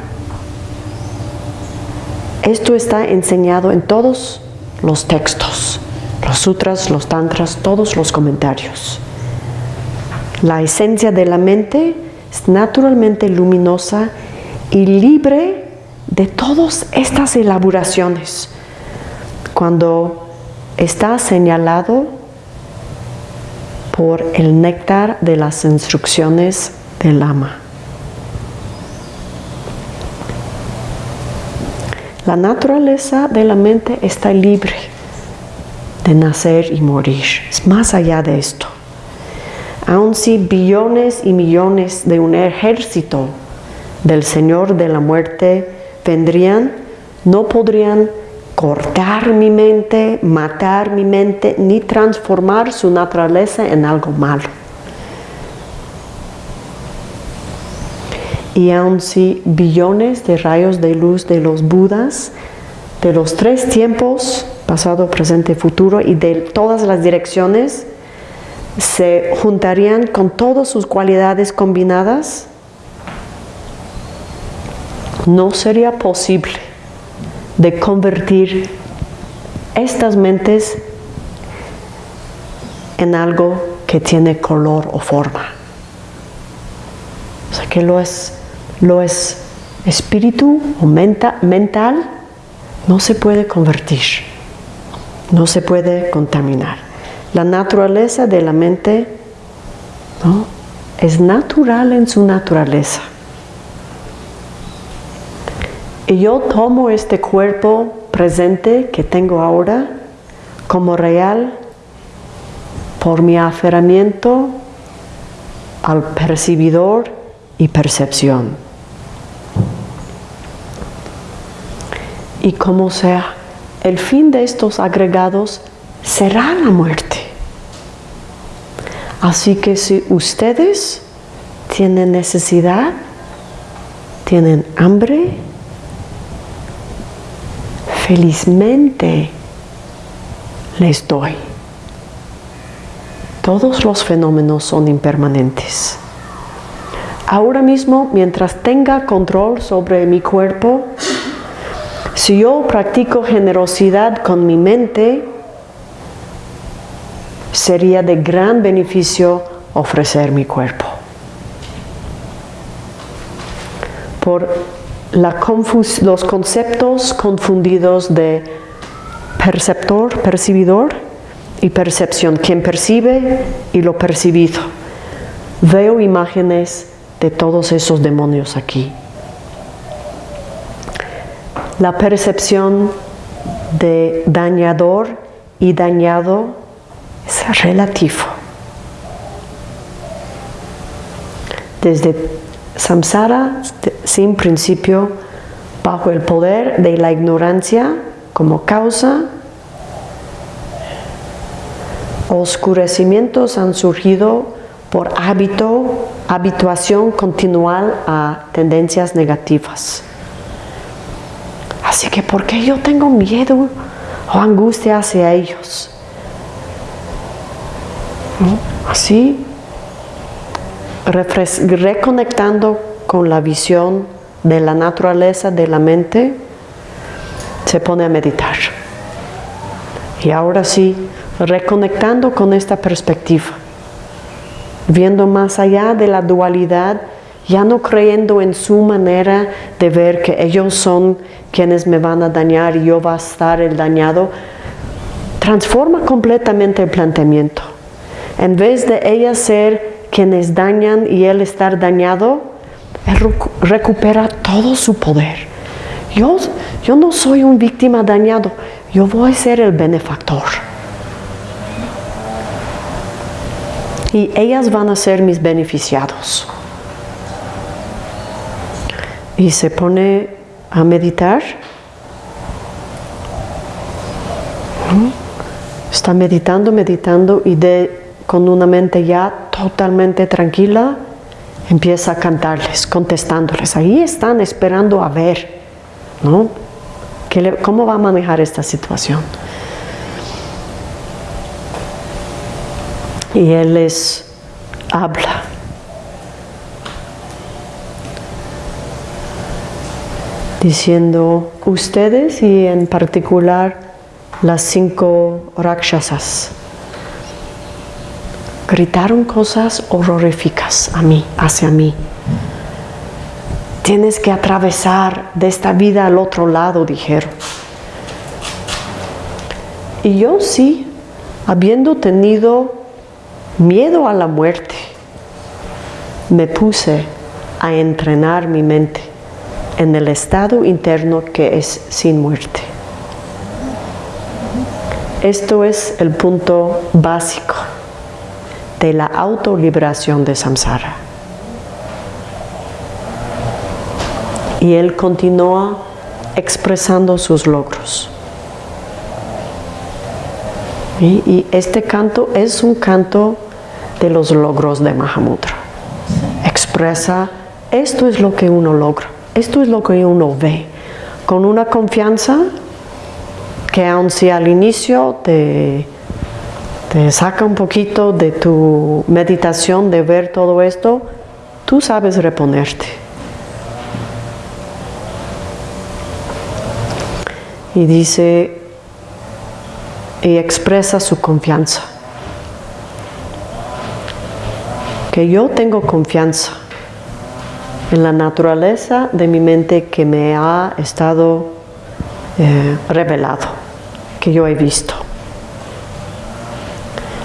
esto está enseñado en todos los textos, los sutras, los tantras, todos los comentarios. La esencia de la mente es naturalmente luminosa y libre de todas estas elaboraciones. Cuando está señalado por el néctar de las instrucciones del ama. La naturaleza de la mente está libre de nacer y morir. Es más allá de esto. Aun si billones y millones de un ejército del Señor de la muerte vendrían, no podrían cortar mi mente, matar mi mente, ni transformar su naturaleza en algo malo. y aun si billones de rayos de luz de los Budas, de los tres tiempos, pasado, presente, futuro, y de todas las direcciones, se juntarían con todas sus cualidades combinadas, no sería posible de convertir estas mentes en algo que tiene color o forma. O sea que lo es lo es espíritu o mental, no se puede convertir, no se puede contaminar. La naturaleza de la mente es natural en su naturaleza. Yo tomo este cuerpo presente que tengo ahora como real por mi aferramiento al percibidor y percepción. y como sea, el fin de estos agregados será la muerte. Así que si ustedes tienen necesidad, tienen hambre, felizmente les doy. Todos los fenómenos son impermanentes. Ahora mismo, mientras tenga control sobre mi cuerpo, si yo practico generosidad con mi mente, sería de gran beneficio ofrecer mi cuerpo. Por los conceptos confundidos de perceptor, percibidor y percepción, quien percibe y lo percibido. Veo imágenes de todos esos demonios aquí la percepción de dañador y dañado es relativo. Desde samsara, sin principio, bajo el poder de la ignorancia como causa, oscurecimientos han surgido por hábito, habituación continual a tendencias negativas. Así que, ¿por qué yo tengo miedo o angustia hacia ellos? Así, reconectando con la visión de la naturaleza de la mente, se pone a meditar. Y ahora sí, reconectando con esta perspectiva, viendo más allá de la dualidad, ya no creyendo en su manera de ver que ellos son quienes me van a dañar y yo va a estar el dañado, transforma completamente el planteamiento. En vez de ella ser quienes dañan y él estar dañado, él recupera todo su poder. Yo, yo no soy un víctima dañado, yo voy a ser el benefactor. Y ellas van a ser mis beneficiados. Y se pone a meditar. Está meditando, meditando y de, con una mente ya totalmente tranquila, empieza a cantarles, contestándoles. Ahí están esperando a ver, ¿no? ¿Cómo va a manejar esta situación? Y él les habla. Diciendo, ustedes y en particular las cinco rakshasas, gritaron cosas horroríficas a mí, hacia mí. Tienes que atravesar de esta vida al otro lado, dijeron. Y yo sí, habiendo tenido miedo a la muerte, me puse a entrenar mi mente en el estado interno que es sin muerte. Esto es el punto básico de la autoliberación de samsara. y él continúa expresando sus logros. Y, este canto es un canto de los logros de Mahamudra. Expresa, esto es lo que uno logra, esto es lo que uno ve, con una confianza que aun si al inicio te, te saca un poquito de tu meditación de ver todo esto, tú sabes reponerte. y dice y expresa su confianza. Que yo tengo confianza en la naturaleza de mi mente que me ha estado eh, revelado, que yo he visto.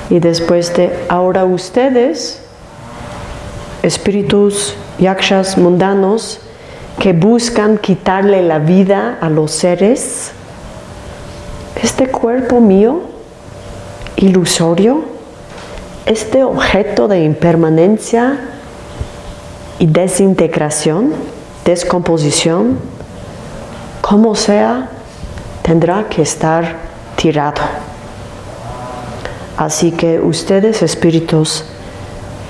Y después de ahora ustedes, espíritus yakshas mundanos, que buscan quitarle la vida a los seres, este cuerpo mío ilusorio, este objeto de impermanencia y desintegración, descomposición, como sea, tendrá que estar tirado. Así que ustedes, espíritus,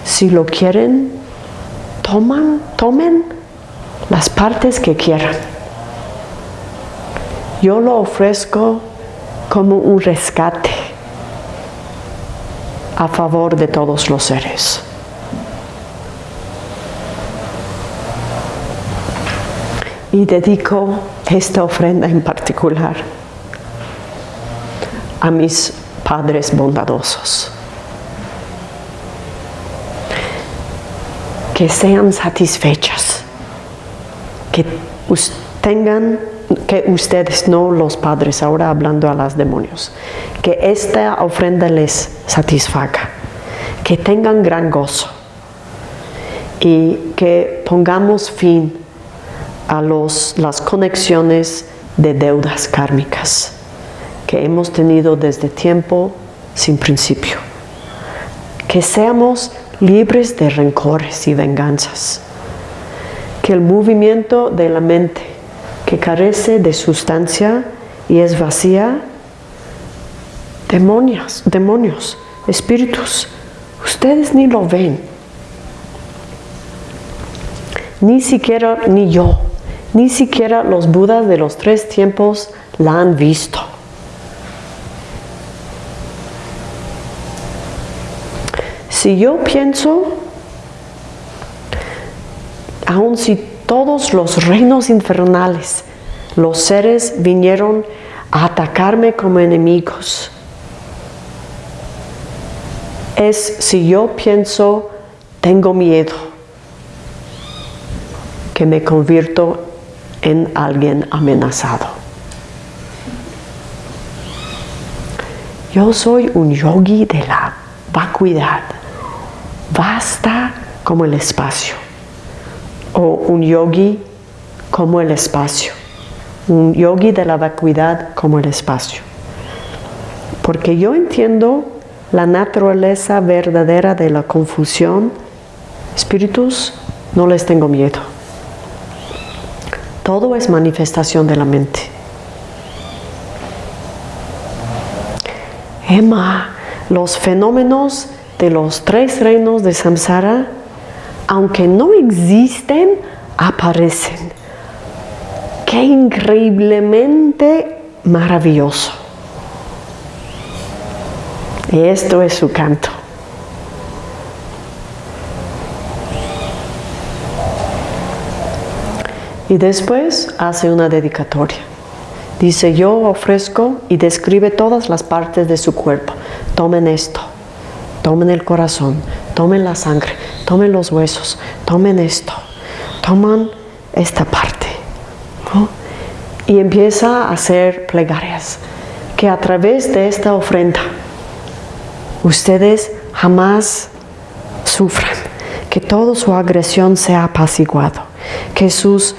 si lo quieren, toman, tomen las partes que quieran. Yo lo ofrezco como un rescate a favor de todos los seres. Y dedico esta ofrenda en particular a mis padres bondadosos. Que sean satisfechas, que tengan que ustedes, no los padres, ahora hablando a los demonios, que esta ofrenda les satisfaga, que tengan gran gozo. Y que pongamos fin a los, las conexiones de deudas kármicas que hemos tenido desde tiempo sin principio. Que seamos libres de rencores y venganzas. Que el movimiento de la mente que carece de sustancia y es vacía, demonios, demonios, espíritus, ustedes ni lo ven. Ni siquiera, ni yo, ni siquiera los budas de los tres tiempos la han visto. Si yo pienso, aun si todos los reinos infernales, los seres vinieron a atacarme como enemigos es si yo pienso, tengo miedo, que me convierto en alguien amenazado. Yo soy un yogi de la vacuidad. Basta como el espacio. O un yogi como el espacio. Un yogi de la vacuidad como el espacio. Porque yo entiendo la naturaleza verdadera de la confusión. Espíritus, no les tengo miedo. Todo es manifestación de la mente. Emma, los fenómenos de los tres reinos de samsara, aunque no existen, aparecen. Qué increíblemente maravilloso. Y esto es su canto. Y después hace una dedicatoria. Dice, yo ofrezco y describe todas las partes de su cuerpo. Tomen esto, tomen el corazón, tomen la sangre, tomen los huesos, tomen esto, toman esta parte. Y empieza a hacer plegarias, que a través de esta ofrenda ustedes jamás sufran, que toda su agresión sea apaciguado, que sus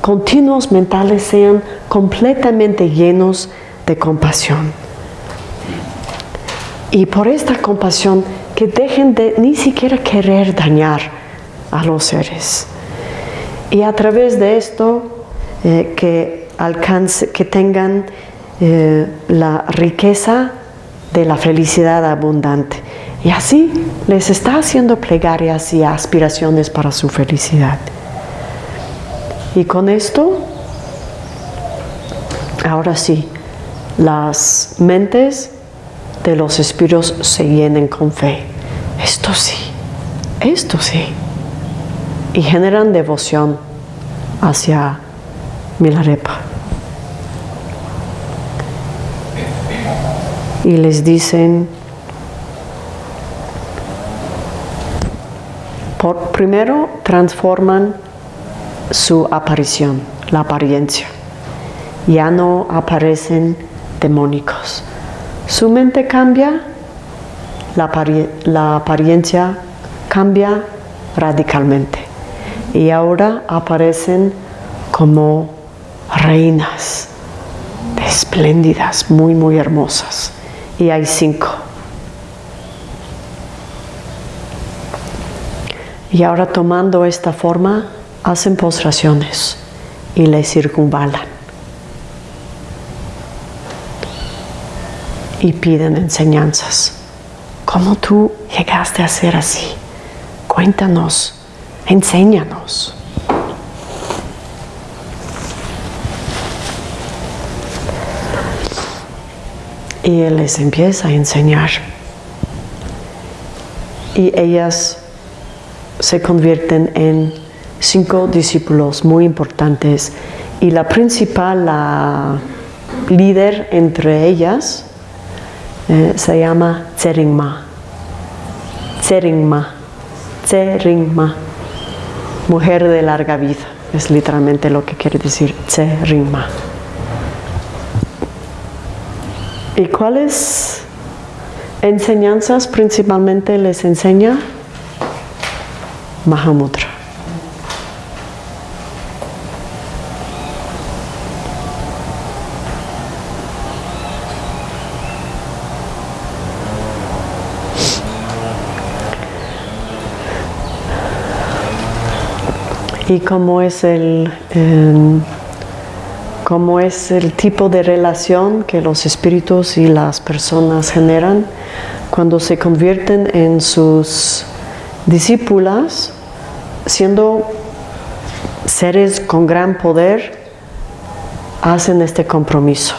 continuos mentales sean completamente llenos de compasión. Y por esta compasión, que dejen de ni siquiera querer dañar a los seres. Y a través de esto, eh, que, alcance, que tengan eh, la riqueza de la felicidad abundante. Y así les está haciendo plegarias y aspiraciones para su felicidad. Y con esto, ahora sí, las mentes de los espíritus se llenen con fe. Esto sí, esto sí. Y generan devoción hacia Milarepa. Y les dicen, por, primero transforman su aparición, la apariencia. Ya no aparecen demónicos. Su mente cambia, la, apariencia cambia radicalmente. Y ahora aparecen como reinas espléndidas, muy, muy hermosas. Y hay cinco. Y ahora tomando esta forma, hacen postraciones y le circunvalan. Y piden enseñanzas. ¿Cómo tú llegaste a ser así? Cuéntanos, enséñanos. Y él les empieza a enseñar. Y ellas se convierten en cinco discípulos muy importantes y la principal, la líder entre ellas, eh, se llama Tseringma. Tseringma. Tseringma. Mujer de larga vida. Es literalmente lo que quiere decir Tseringma. ¿Y cuáles enseñanzas principalmente les enseña? Mahamudra. Y cómo es el em, cómo es el tipo de relación que los espíritus y las personas generan cuando se convierten en sus discípulas siendo seres con gran poder hacen este compromiso.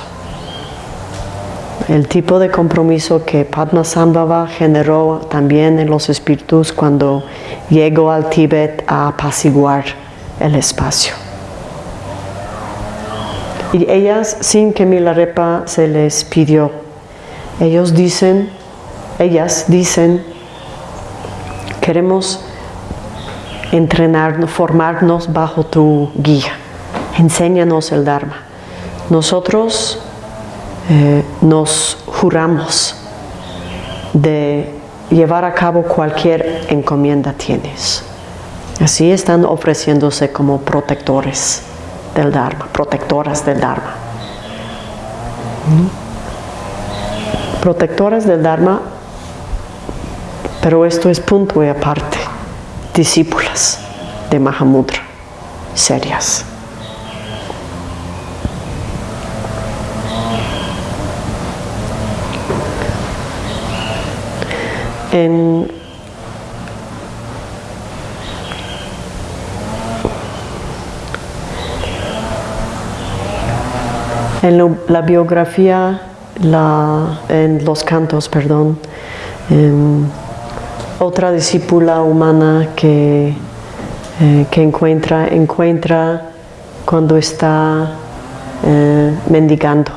El tipo de compromiso que Padmasambhava generó también en los espíritus cuando llegó al Tíbet a apaciguar espacio. Y ellas, sin que Milarepa se les pidió, ellos dicen, ellas dicen Queremos entrenarnos, formarnos bajo tu guía. Enséñanos el Dharma. Nosotros eh, nos juramos de llevar a cabo cualquier encomienda tienes. Así están ofreciéndose como protectores del Dharma, protectoras del Dharma. Protectoras del Dharma, pero esto es punto y aparte. Discípulas de Mahamudra, serias. En En la biografía, en los cantos, perdón, em, otra discípula humana que, eh, que encuentra, encuentra cuando está eh, mendigando.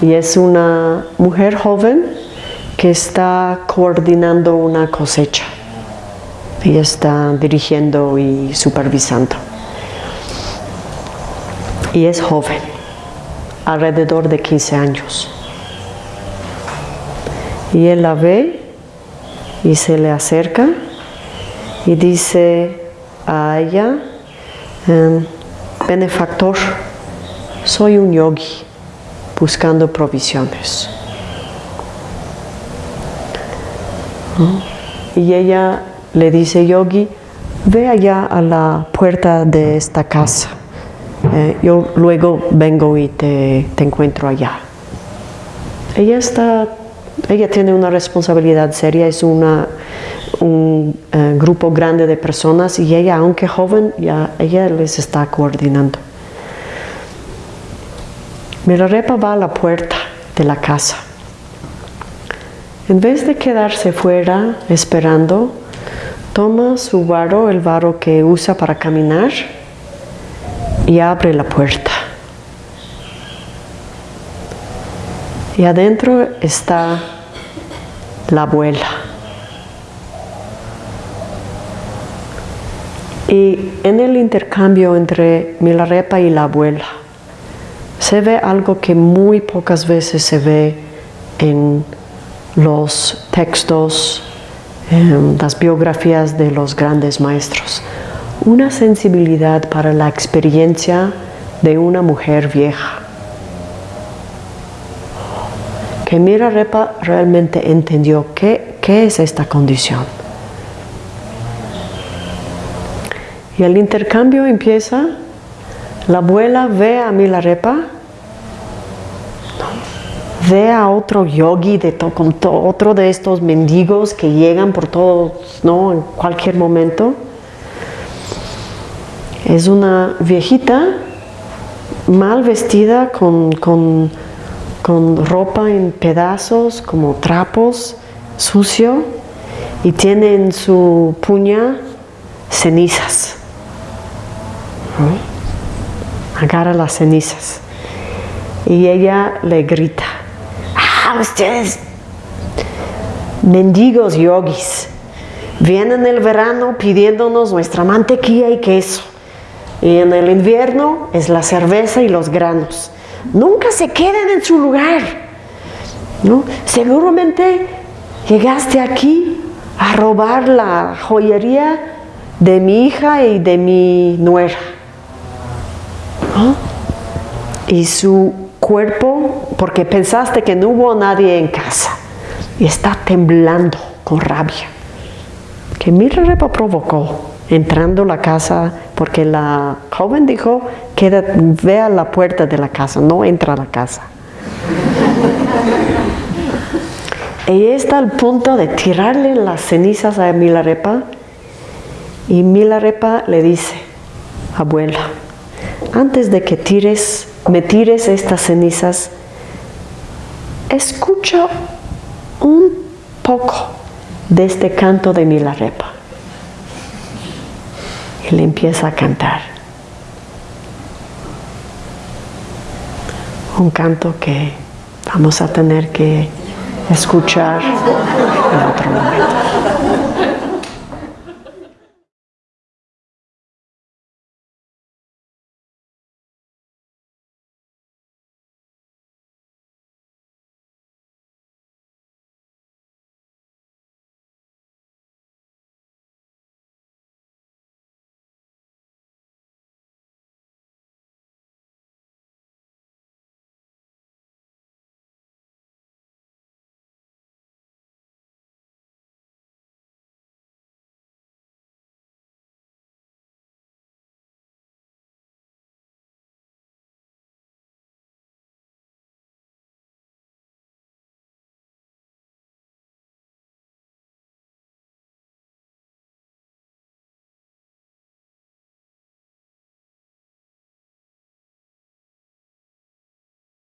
Y es una mujer joven que está coordinando una cosecha y está dirigiendo y supervisando. Y es joven alrededor de 15 años. Y él la ve y se le acerca y dice a ella, em, benefactor, soy un yogi buscando provisiones. Y ella le dice, yogi, ve allá a la puerta de esta casa eh, yo luego vengo y te, encuentro allá. Ella está, ella tiene una responsabilidad seria, es una, un eh, grupo grande de personas y ella, aunque joven, ya ella les está coordinando. Milarepa va a la puerta de la casa. En vez de quedarse fuera esperando, toma su varo, el varo que usa para caminar, y abre la puerta. Y adentro está la abuela. Y en el intercambio entre Milarepa y la abuela se ve algo que muy pocas veces se ve en los textos, en las biografías de los grandes maestros una sensibilidad para la experiencia de una mujer vieja. Que Mira Repa realmente entendió qué, qué es esta condición. Y el intercambio empieza, la abuela ve a Milarepa, ve a otro yogi, de otro de estos mendigos que llegan por todos, ¿no? en cualquier momento, es una viejita mal vestida con, ropa en pedazos, como trapos, sucio, y tiene en su puña cenizas. Agarra las cenizas. Y ella le grita, ¡Ah, ustedes! Mendigos yogis, vienen el verano pidiéndonos nuestra mantequilla y queso y en el invierno es la cerveza y los granos. Nunca se queden en su lugar. ¿no? Seguramente llegaste aquí a robar la joyería de mi hija y de mi nuera. Y su cuerpo, porque pensaste que no hubo nadie en casa, y está temblando con rabia. Que mi repa provocó entrando la casa, porque la joven dijo, que ve a la puerta de la casa, no entra a la casa. Ella está al punto de tirarle las cenizas a Milarepa y Milarepa le dice, abuela, antes de que tires, me tires estas cenizas, escucha un poco de este canto de Milarepa y le empieza a cantar. Un canto que vamos a tener que escuchar en otro momento.